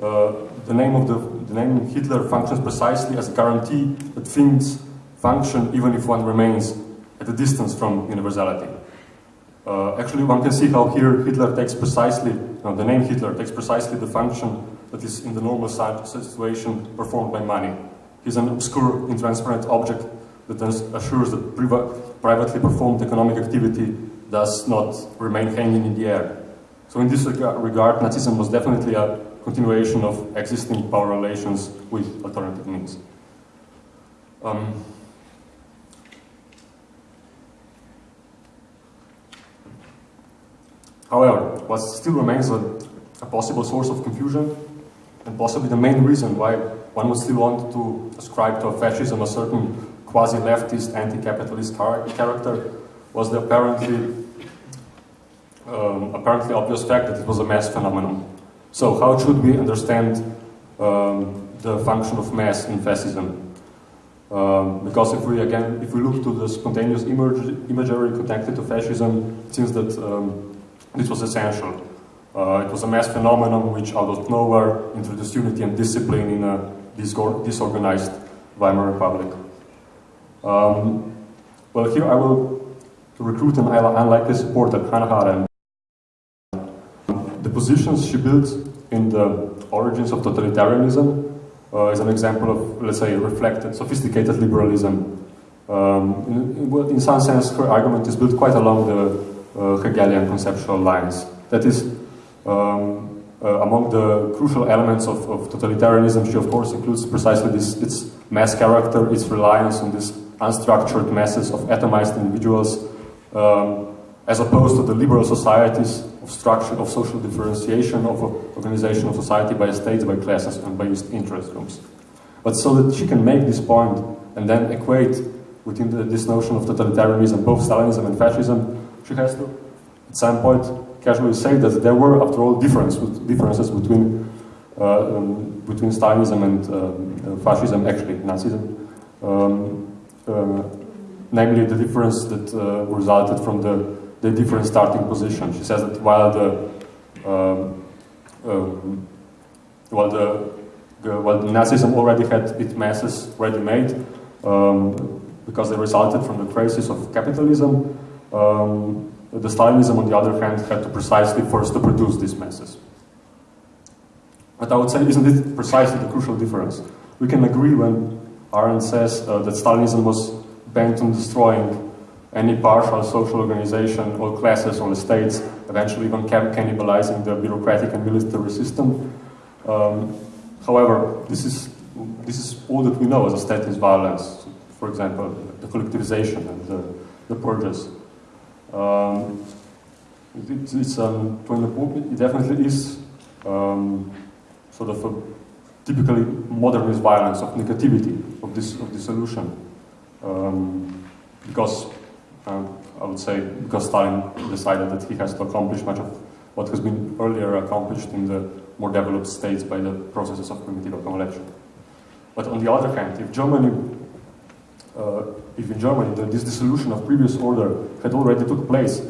Uh, the name of the, the name Hitler functions precisely as a guarantee that things function even if one remains at a distance from universality. Uh, actually, one can see how here Hitler takes precisely, no, the name Hitler takes precisely the function that is in the normal situation performed by money. He's an obscure, intransparent object that assures that privately performed economic activity does not remain hanging in the air. So in this regard, Nazism was definitely a continuation of existing power relations with alternative means. Um, However, what still remains a, a, possible source of confusion, and possibly the main reason why one would still want to ascribe to fascism a certain quasi-leftist, anti-capitalist character, was the apparently, um, apparently obvious fact that it was a mass phenomenon. So how should we understand um, the function of mass in fascism? Um, because if we again, if we look to the spontaneous imagery connected to fascism, it seems that um, this was essential. Uh, it was a mass phenomenon which, out of nowhere, introduced unity and discipline in a disorganized Weimar Republic. Um, well, here I will recruit an unlikely supporter, Hannah Arendt. The positions she built in the origins of totalitarianism uh, is an example of, let's say, reflected, sophisticated liberalism. Um, in, in, some sense, her argument is built quite along the uh, Hegelian conceptual lines. That is, um, uh, among the crucial elements of, of, totalitarianism, she of course includes precisely this, its mass character, its reliance on these unstructured masses of atomized individuals, um, as opposed to the liberal societies of structure, of social differentiation, of organization of society by states, by classes, and by interest groups. But so that she can make this point and then equate within the, this notion of totalitarianism, both Stalinism and fascism, she has to, at some point, casually say that there were, after all, difference, differences between uh, um, between Stalinism and uh, fascism, actually Nazism, um, uh, namely the difference that uh, resulted from the, the different starting position. She says that while the um, um while the, while the Nazism already had its masses ready-made um, because they resulted from the crisis of capitalism, um, the Stalinism, on the other hand, had to precisely first to produce these masses. But I would say, isn't it precisely the crucial difference? We can agree when Arendt says uh, that Stalinism was bent on destroying any partial social organization, all classes, all states, eventually even cannibalizing the bureaucratic and military system. Um, however, this is, this is all that we know as a statist violence. For example, the collectivization and the, the purges. Um, it, it's um, it definitely is um, sort of a typically modernist violence of negativity of this of this solution, um, because um, I would say because Stalin decided that he has to accomplish much of what has been earlier accomplished in the more developed states by the processes of primitive accumulation. But on the other hand, if Germany uh, if in Germany the, this dissolution of previous order had already took place,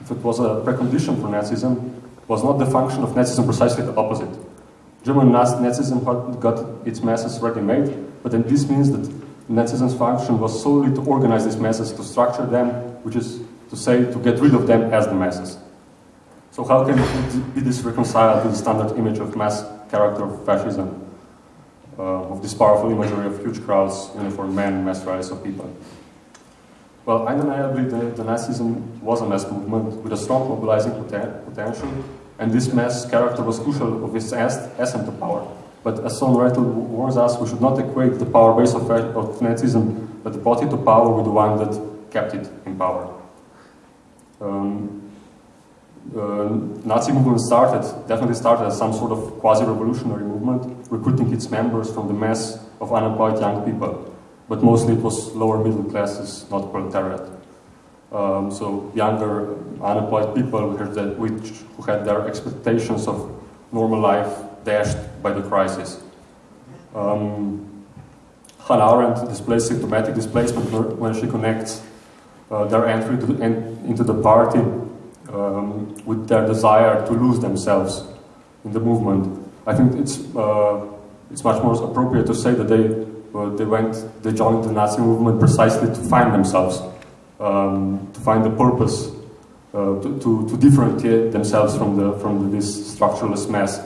if it was a precondition for Nazism, was not the function of Nazism precisely the opposite. German Nazism got its masses ready-made, but then this means that Nazism's function was solely to organize these masses, to structure them, which is to say, to get rid of them as the masses. So how can be this reconciled with the standard image of mass character of fascism? uh, of this powerful imagery of huge crowds, uniformed men, mass rallies of people. Well, undeniably, the, the Nazism was a mass movement with a strong mobilizing poten potential, and this mass character was crucial of its ascent to power. But as Sohn-Rethel warns us, we should not equate the power base of, of Nazism that brought it to power with the one that kept it in power. Um, uh, Nazi movement started, definitely started as some sort of quasi-revolutionary movement, recruiting its members from the mass of unemployed young people. But mostly it was lower middle classes, not proletariat. Um, so younger unemployed people which, who had their expectations of normal life dashed by the crisis. Um, Hannah Arendt displays symptomatic displacement when she connects uh, their entry to, into the party um, with their desire to lose themselves in the movement. I think it's uh, it's much more appropriate to say that they uh, they went they joined the Nazi movement precisely to find themselves, um, to find the purpose, uh, to, to, to differentiate themselves from the from this structureless mass,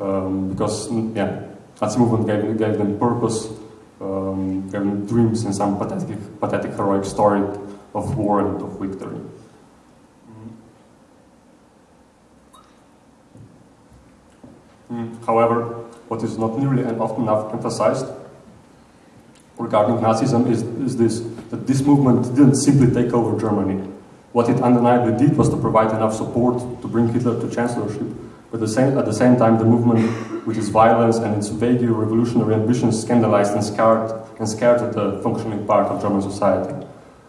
um, because mm, yeah, Nazi movement gave gave them purpose, um, gave them dreams and some pathetic pathetic heroic story of war and of victory. Mm, however, what is not nearly and often enough emphasized regarding Nazism is, is this, that this movement didn't simply take over Germany. What it undeniably did was to provide enough support to bring Hitler to chancellorship, but the same, at the same time the movement, with its violence and its vague revolutionary ambitions, scandalized and scared, and scared the functioning part of German society.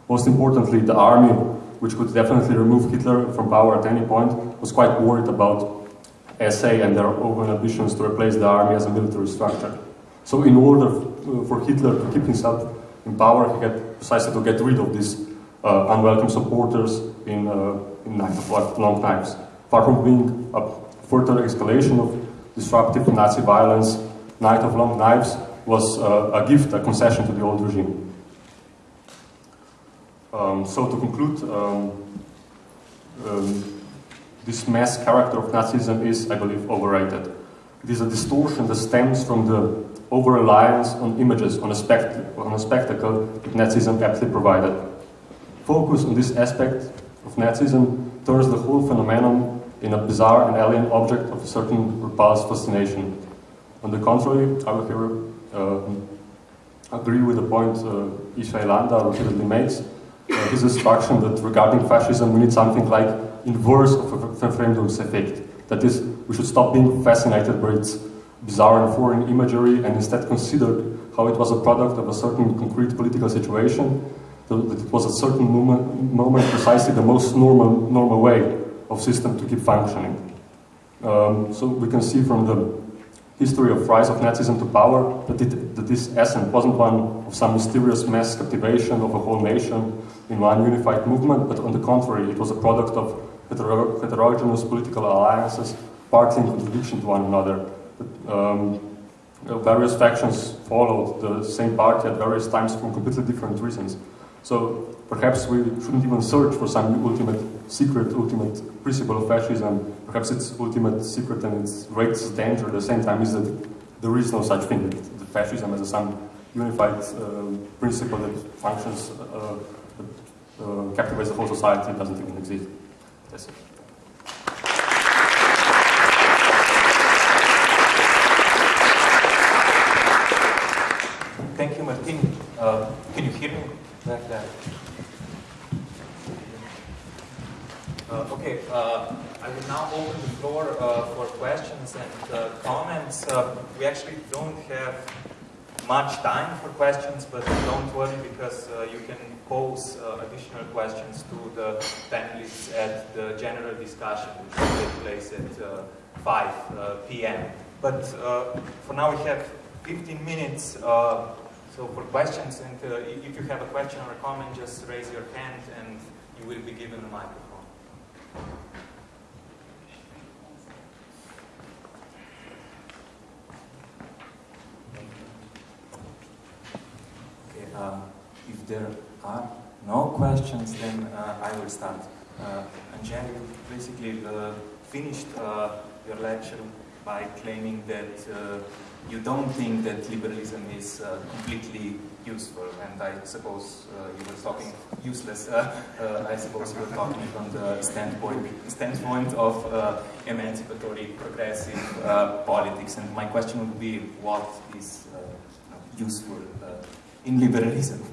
Most importantly, the army, which could definitely remove Hitler from power at any point, was quite worried about SA and their own ambitions to replace the army as a military structure. So in order uh, for Hitler to keep himself in power, he had precisely to get rid of these uh, unwelcome supporters in, uh, in Long Knives. Far from being a further escalation of disruptive Nazi violence, Night of Long Knives was uh, a gift, a concession to the old regime. Um, so to conclude, um, um, this mass character of Nazism is, I believe, overrated. It is a distortion that stems from the over-reliance on images, on a, spect on a spectacle that Nazism aptly provided. Focus on this aspect of Nazism turns the whole phenomenon in a bizarre and alien object of a certain repulsed fascination. On the contrary, I will here uh, agree with the point uh, Ishay Landa repeatedly makes, uh, his instruction that regarding fascism we need something like inverse of a Verfremdungseffekt. That is, we should stop being fascinated by its bizarre and foreign imagery and instead consider how it was a product of a certain concrete political situation, that it was a certain moment, moment precisely the most normal, normal way of system to keep functioning. Um, so we can see from the history of rise of Nazism to power that, it, that this essence wasn't one of some mysterious mass captivation of a whole nation in one unified movement, but on the contrary, it was a product of heterogeneous political alliances, partly in contradiction to one another. Um, various factions followed the same party at various times for completely different reasons. So perhaps we shouldn't even search for some ultimate secret, ultimate principle of fascism. Perhaps its ultimate secret and its greatest danger at the same time is that there is no such thing. The fascism as some unified uh, principle that functions, uh, that, uh, captivates the whole society doesn't even exist. That's it. Thank you, Martin. Uh, can you hear me back there? Uh, okay, uh, I will now open the floor uh, for questions and uh, comments. Uh, we actually don't have much time for questions, but don't worry because you can pose additional questions to the panelists at the general discussion which will take place at 5 p.m. But for now we have 15 minutes so for questions, and if you have a question or a comment, just raise your hand and you will be given a microphone. Okay, um, if there are no questions, then uh, I will start. Uh, Angelica basically uh, finished uh, your lecture by claiming that uh, you don't think that liberalism is uh, completely useful, and I suppose uh, you were talking useless. Uh, uh, I suppose you were talking from the standpoint standpoint of uh, emancipatory, progressive politics. And my question would be, what is useful in liberalism?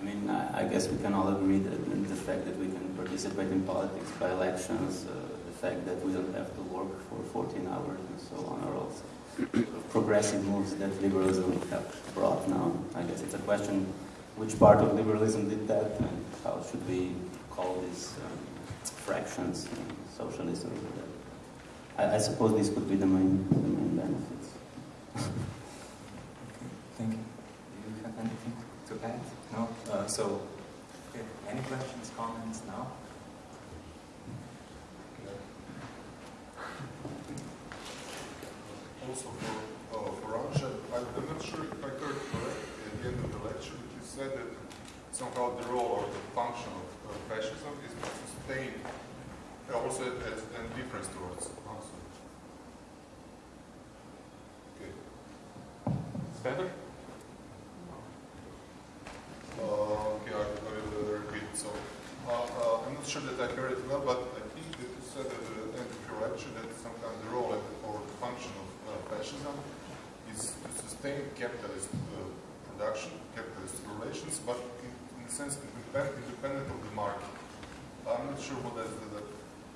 I mean, I, I, guess we can all agree that the fact that we can participate in politics by elections, the fact that we don't have to work for 14 hours and so on are also progressive moves that liberalism have brought now. I guess it's a question which part of liberalism did that and how should we call these um, fractions, socialism or I, I, suppose this could be the main, the main benefits. okay, thank you. Do you have anything to add? No? Uh, so, okay. any questions, comments now? Also for, uh, for Ramshan, I'm not sure if I heard correctly at the end of the lecture, but you said that somehow the role or the function of uh, fascism is to sustain uh, also as a difference towards also. Okay. It's better? Uh, okay, I, I will uh, repeat. So, uh, uh, I'm not sure that I heard it well, but I think that you said at the end of your lecture that sometimes the role and- or the function of uh, fascism is to sustain capitalist uh, production, capitalist relations, but in, in the sense independent, of the market. I'm not sure what does that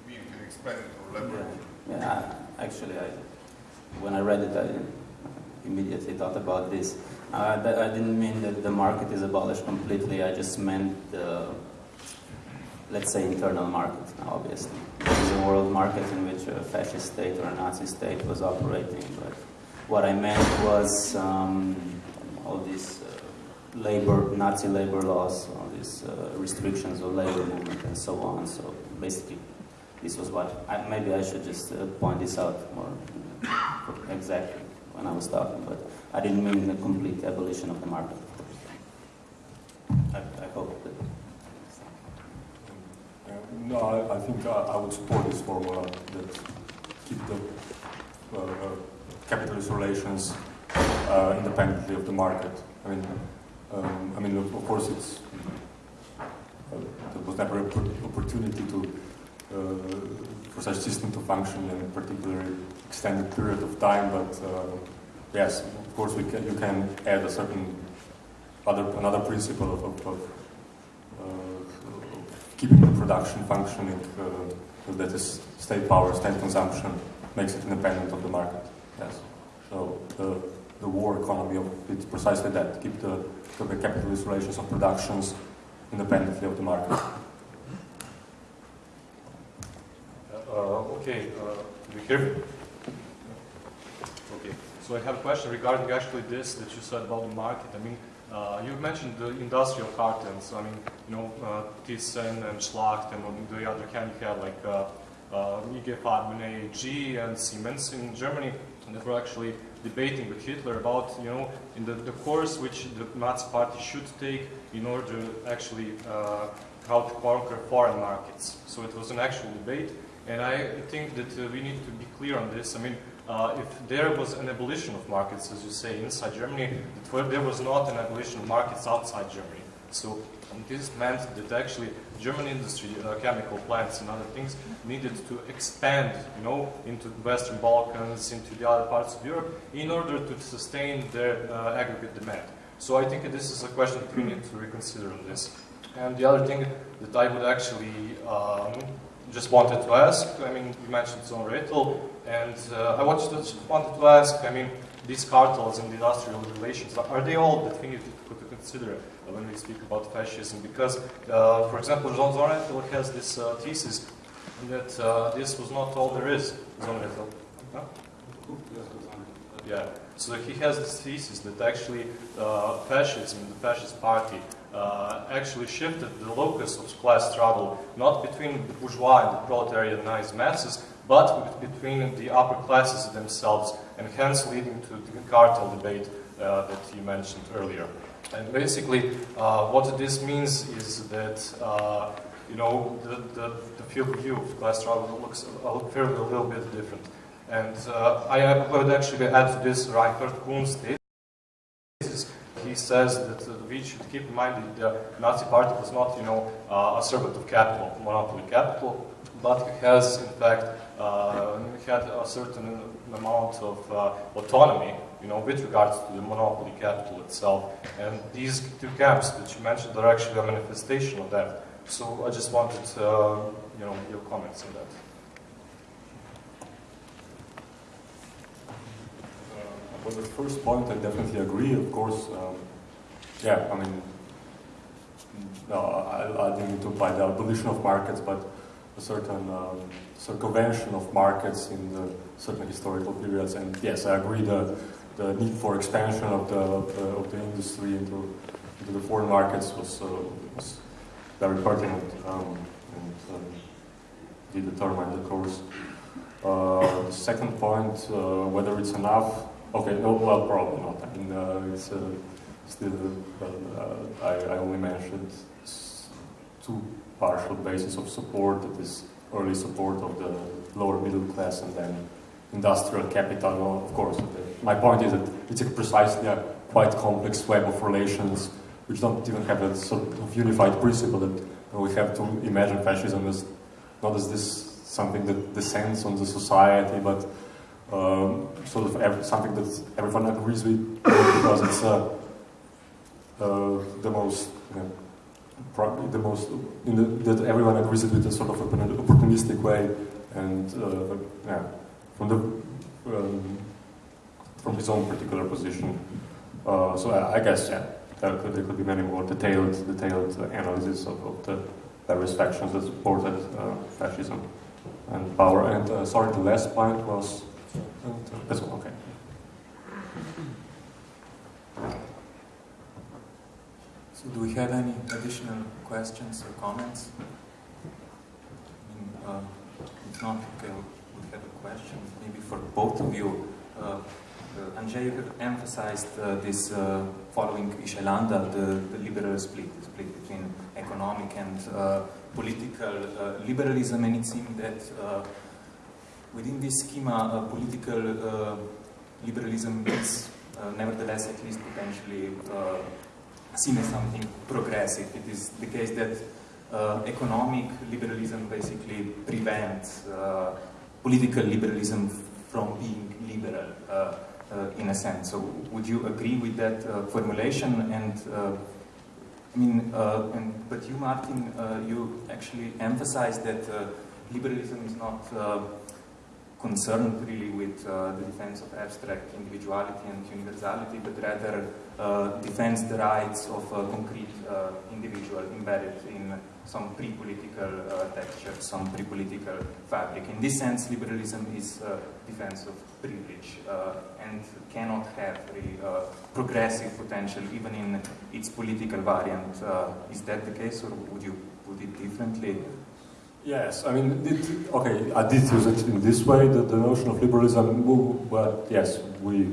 mean. Can you explain it or elaborate? Yeah, yeah actually, I, when I read it, I immediately thought about this. Uh, I didn't mean that the market is abolished completely, I just meant the, let's say, internal market, obviously. There is a world market in which a fascist state or a Nazi state was operating, but what I meant was um, all these uh, labor, Nazi labor laws, all these uh, restrictions of labor movement and so on. So basically, this was what, I, maybe I should just uh, point this out more exactly when I was talking, but I didn't mean the complete abolition of the market. I, I hope that. Uh, No, I, I think I, I would support this formula that keep the uh, uh, capitalist relations uh, independently of the market. I mean, um, I mean, of, of course, it's uh, there was never an opportunity to uh, for such system to function in a particularly extended period of time. But uh, yes, of course, we can, you can add a certain other another principle of, of, of uh, keeping the production functioning, uh, that is state power, state consumption, makes it independent of the market. Yes. So the, the war economy of it's precisely that, keep the, the capitalist relations of productions independently of the market. Uh, okay, uh, do you hear me? Okay, so I have a question regarding actually this that you said about the market. I mean, uh, you mentioned the industrial cartels. I mean, you know, uh, Thyssen and Schacht, and on the other hand, you had like uh, uh, IG Farben AG and Siemens in Germany, and they were actually debating with Hitler about, you know, in the, the course which the Nazi party should take in order to actually uh, how to conquer foreign markets. So it was an actual debate, and I think that uh, we need to be clear on this. I mean, uh, if there was an abolition of markets, as you say, inside Germany, there was not an abolition of markets outside Germany. So this meant that actually German industry, uh, chemical plants and other things needed to expand, you know, into the Western Balkans, into the other parts of Europe, in order to sustain their uh, aggregate demand. So I think this is a question that we need to reconsider on this. And the other thing that I would actually um, just wanted to ask, I mean, you mentioned Sohn-Rethel, and uh, I wanted to, wanted to ask, I mean, these cartels and industrial relations, are they all that we need to consider when we speak about fascism? Because, uh, for example, Jean Sohn-Rethel has this uh, thesis that uh, this was not all there is, Sohn-Rethel. Huh? Yeah, so he has this thesis that actually fascism, the fascist party, uh, actually shifted the locus of class struggle not between the bourgeois and the proletarianized masses, but between the upper classes themselves, and hence leading to the cartel debate uh, that you mentioned earlier. And basically, uh, what this means is that uh, you know the, the, the field view of class struggle looks a, little bit different. And uh, I would actually add to this Reinhard Kühnl's thesis. He says that we should keep in mind that the Nazi party was not, you know, a servant of capital, monopoly capital, but has, in fact, uh, had a certain amount of uh, autonomy, you know, with regards to the monopoly capital itself. And these two camps that you mentioned are actually a manifestation of that. So I just wanted, uh, you know, your comments on that. Uh, the first point, I definitely agree. Of course, um, yeah. I mean, no, I, I didn't mean to apply the abolition of markets, but a certain um, circumvention of markets in certain historical periods. And yes, I agree. The the need for expansion of the of the, of the industry into into the foreign markets was, uh, was very pertinent um, and um, did determine the course. Uh, the second point, uh, whether it's enough, okay, no, well, probably not. I mean, uh, it's uh, still, I, I only mentioned two partial bases of support, that is early support of the lower middle class and then industrial capital, of course. My point is that it's a precisely a quite complex web of relations which don't even have a sort of unified principle that we have to imagine fascism as not as this something that descends on the society, but um, sort of every, something that everyone agrees with because it's uh, uh, the most you know, probably the most the, that everyone agrees with a sort of opportunistic way and uh, yeah, from the um, from his own particular position. Uh, so I, I, guess yeah, there could, there could be many more detailed detailed analysis of, of the various factions that supported uh, fascism and power. And uh, sorry, the last point was this one. Okay. So do we have any additional questions or comments? I mean, uh, if not, okay, we have a question maybe for both of you. Uh, uh, Andrzej, emphasized uh, this uh, following Ishay Landa, the, the liberal split, the split between economic and uh, political uh, liberalism, and it seemed that within this schema, political liberalism is nevertheless at least potentially seen as something progressive. It is the case that uh, economic liberalism basically prevents uh, political liberalism from being liberal uh, uh in a sense. So would you agree with that uh, formulation? And uh, I mean, and, but you, Martin, you actually emphasized that liberalism is not concerned really with uh, the defense of abstract individuality and universality, but rather uh, defends the rights of a concrete uh, individual embedded in some pre-political uh, texture, some pre-political fabric. In this sense, liberalism is uh, defense of privilege uh, and cannot have really progressive potential even in its political variant. is that the case, or would you put it differently? Yes, I mean, it, okay, I did use it in this way, the, the notion of liberalism, but yes, we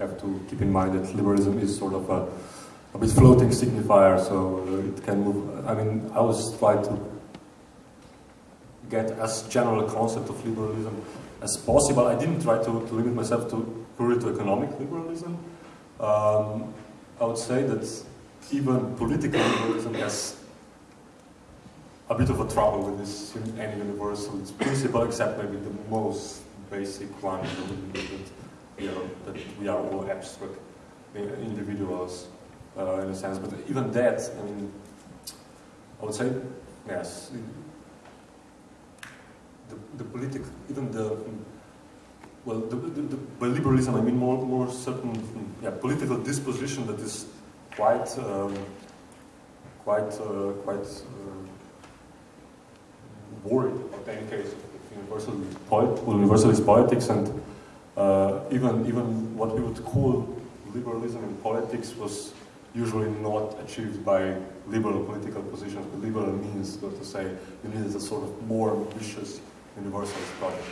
have to keep in mind that liberalism is sort of a, a bit floating signifier, so it can move, I mean, I was trying to get as general a concept of liberalism as possible. I didn't try to, to limit myself to purely to economic liberalism. Um, I would say that even political liberalism has a bit of a trouble with this any universalist principle, except maybe the most basic one we are, that we are all abstract individuals uh, in a sense. But even that, I mean, I would say, yes, the, the political, even the, well, the, the, the, by liberalism I mean more, more certain, yeah, political disposition that is quite, um, quite, uh, quite uh, worried about any case of universalist, universalist politics and uh, even, even what we would call liberalism in politics was usually not achieved by liberal political positions. But liberal means, so to say, you need a sort of more ambitious universalist project.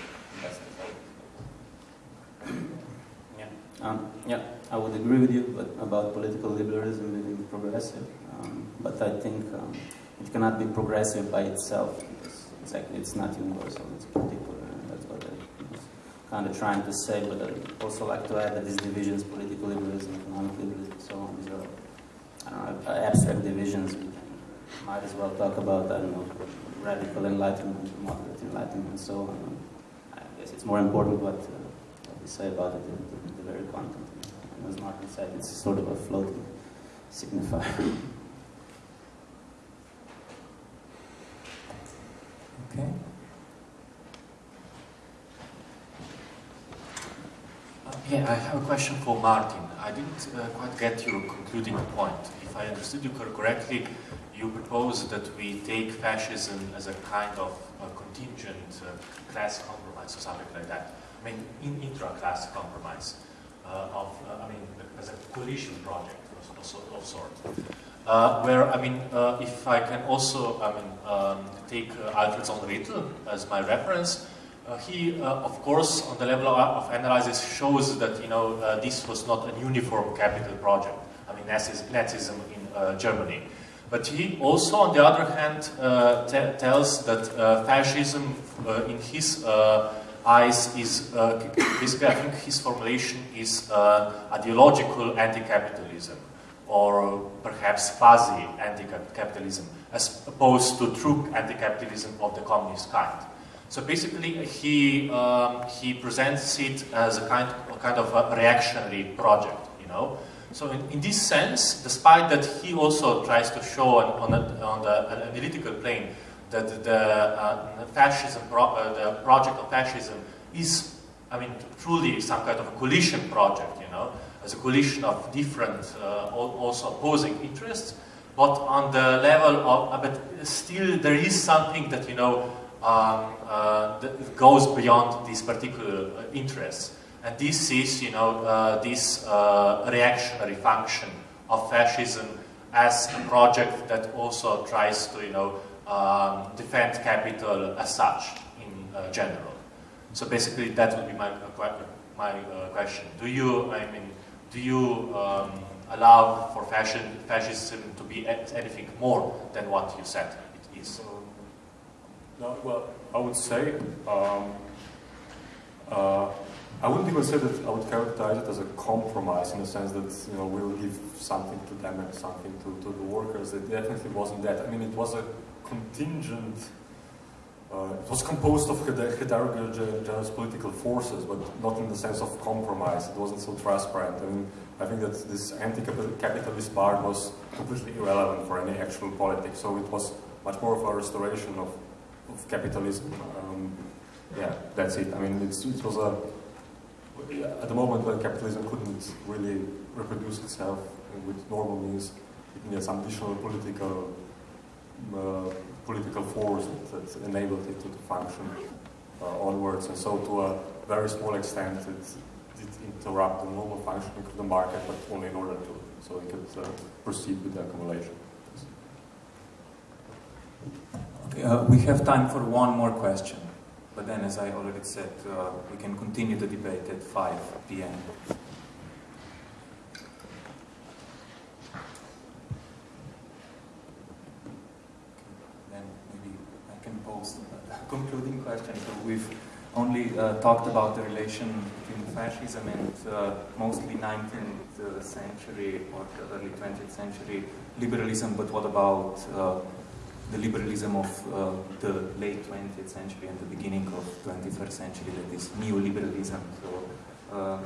Yeah. Um, yeah, I would agree with you but about political liberalism being progressive. Um, but I think um, it cannot be progressive by itself exactly, it's not universal, it's particular, and that's what I was kind of trying to say, but I'd also like to add that these divisions, political liberalism, economic liberalism, so on, these are, I don't know, abstract divisions. We might as well talk about, I don't know, radical enlightenment, moderate enlightenment, and so on. I guess it's more important what, uh, what we say about it than the, the very content. And as Martin said, it's sort of a floating signifier. Okay. Yeah, I have a question for Martin. I didn't uh, quite get your concluding point. If I understood you correctly, you propose that we take fascism as a kind of contingent uh, class compromise or something like that. I mean, in, intra-class compromise uh, of, uh, I mean, as a coalition project of, of, sort. uh, where, I mean, if I can also, I mean, um, take Alfred Sohn-Rethel as my reference, Uh, he, uh, of course, on the level of, analysis shows that, you know, uh, this was not a uniform capital project. I mean, Nazism in uh, Germany. But he also, on the other hand, uh, tells that fascism, in his eyes, is basically, I think his formulation is ideological anti-capitalism or perhaps fuzzy anti-capitalism, as opposed to true anti-capitalism of the communist kind. So basically, he um, he presents it as a kind a kind of a reactionary project, you know. So in, in this sense, despite that, he also tries to show on, on, a, on the analytical plane that the uh, fascism, pro uh, the project of fascism is, I mean, truly some kind of a coalition project, you know as a coalition of different, uh, also opposing interests, but on the level of, uh, but still there is something that, you know, um, uh, goes beyond these particular interests. And this is, you know, uh, this uh, reactionary function of fascism as a project that also tries to, you know, um, defend capital as such in uh, general. So basically, that would be my my question. Do you, I mean, do you um, allow for fascism to be anything more than what you said it is? No, well, I would say, um, uh, I wouldn't even say that I would characterize it as a compromise in the sense that, you know, we will give something to them and something to, to the workers. It definitely wasn't that. I mean, it was a contingent uh, it was composed of heterogeneous political forces, but not in the sense of compromise. It wasn't so transparent. I mean, I think that this anti-capitalist part was completely irrelevant for any actual politics. So it was much more of a restoration of, of capitalism. Um, yeah, that's it. I mean, it was a at the moment when capitalism couldn't really reproduce itself with normal means, it needed some additional political uh, political force that, enabled it to, to function uh, onwards. And so to a very small extent, it did interrupt the normal functioning of the market, but only in order to, so it could uh, proceed with the accumulation. Uh, we have time for one more question. But then, as I already said, uh, we can continue the debate at 5 p.m. Then maybe I can pose a concluding question. So we've only uh, talked about the relation between fascism and uh, mostly 19th century or early 20th century liberalism, but what about uh, the liberalism of uh, the late 20th century and the beginning of 21st century, that is neoliberalism. So, uh,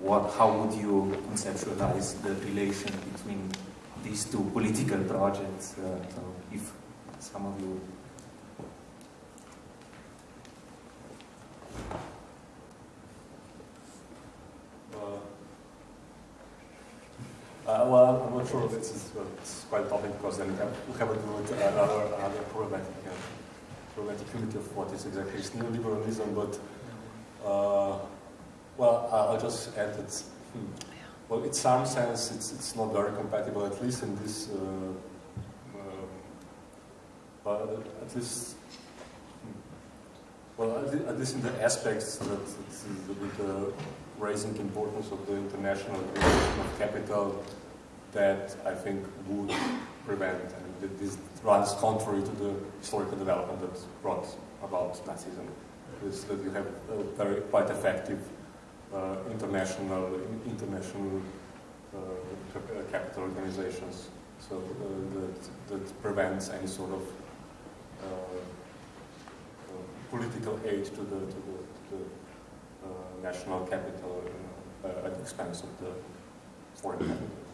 what, how would you conceptualize the relation between these two political projects? Uh, so if some of you Uh, well, Sure this is it's quite topic because then we have to do it another, problematic, uh, problematic of what is exactly neoliberalism, but uh, well, I'll just add that, hmm, well, in some sense, it's, it's not very compatible, at least in this, uh, uh at least, hmm, well, at least in the aspects that, that with the raising importance of the international of capital that I think would prevent, and this runs contrary to the historical development that brought about Nazism, is that you have very quite effective uh, international international uh, capital organizations, so uh, that, that prevents any sort of uh, uh, political aid to the, to the, to the national capital uh, at the expense of the foreign capital.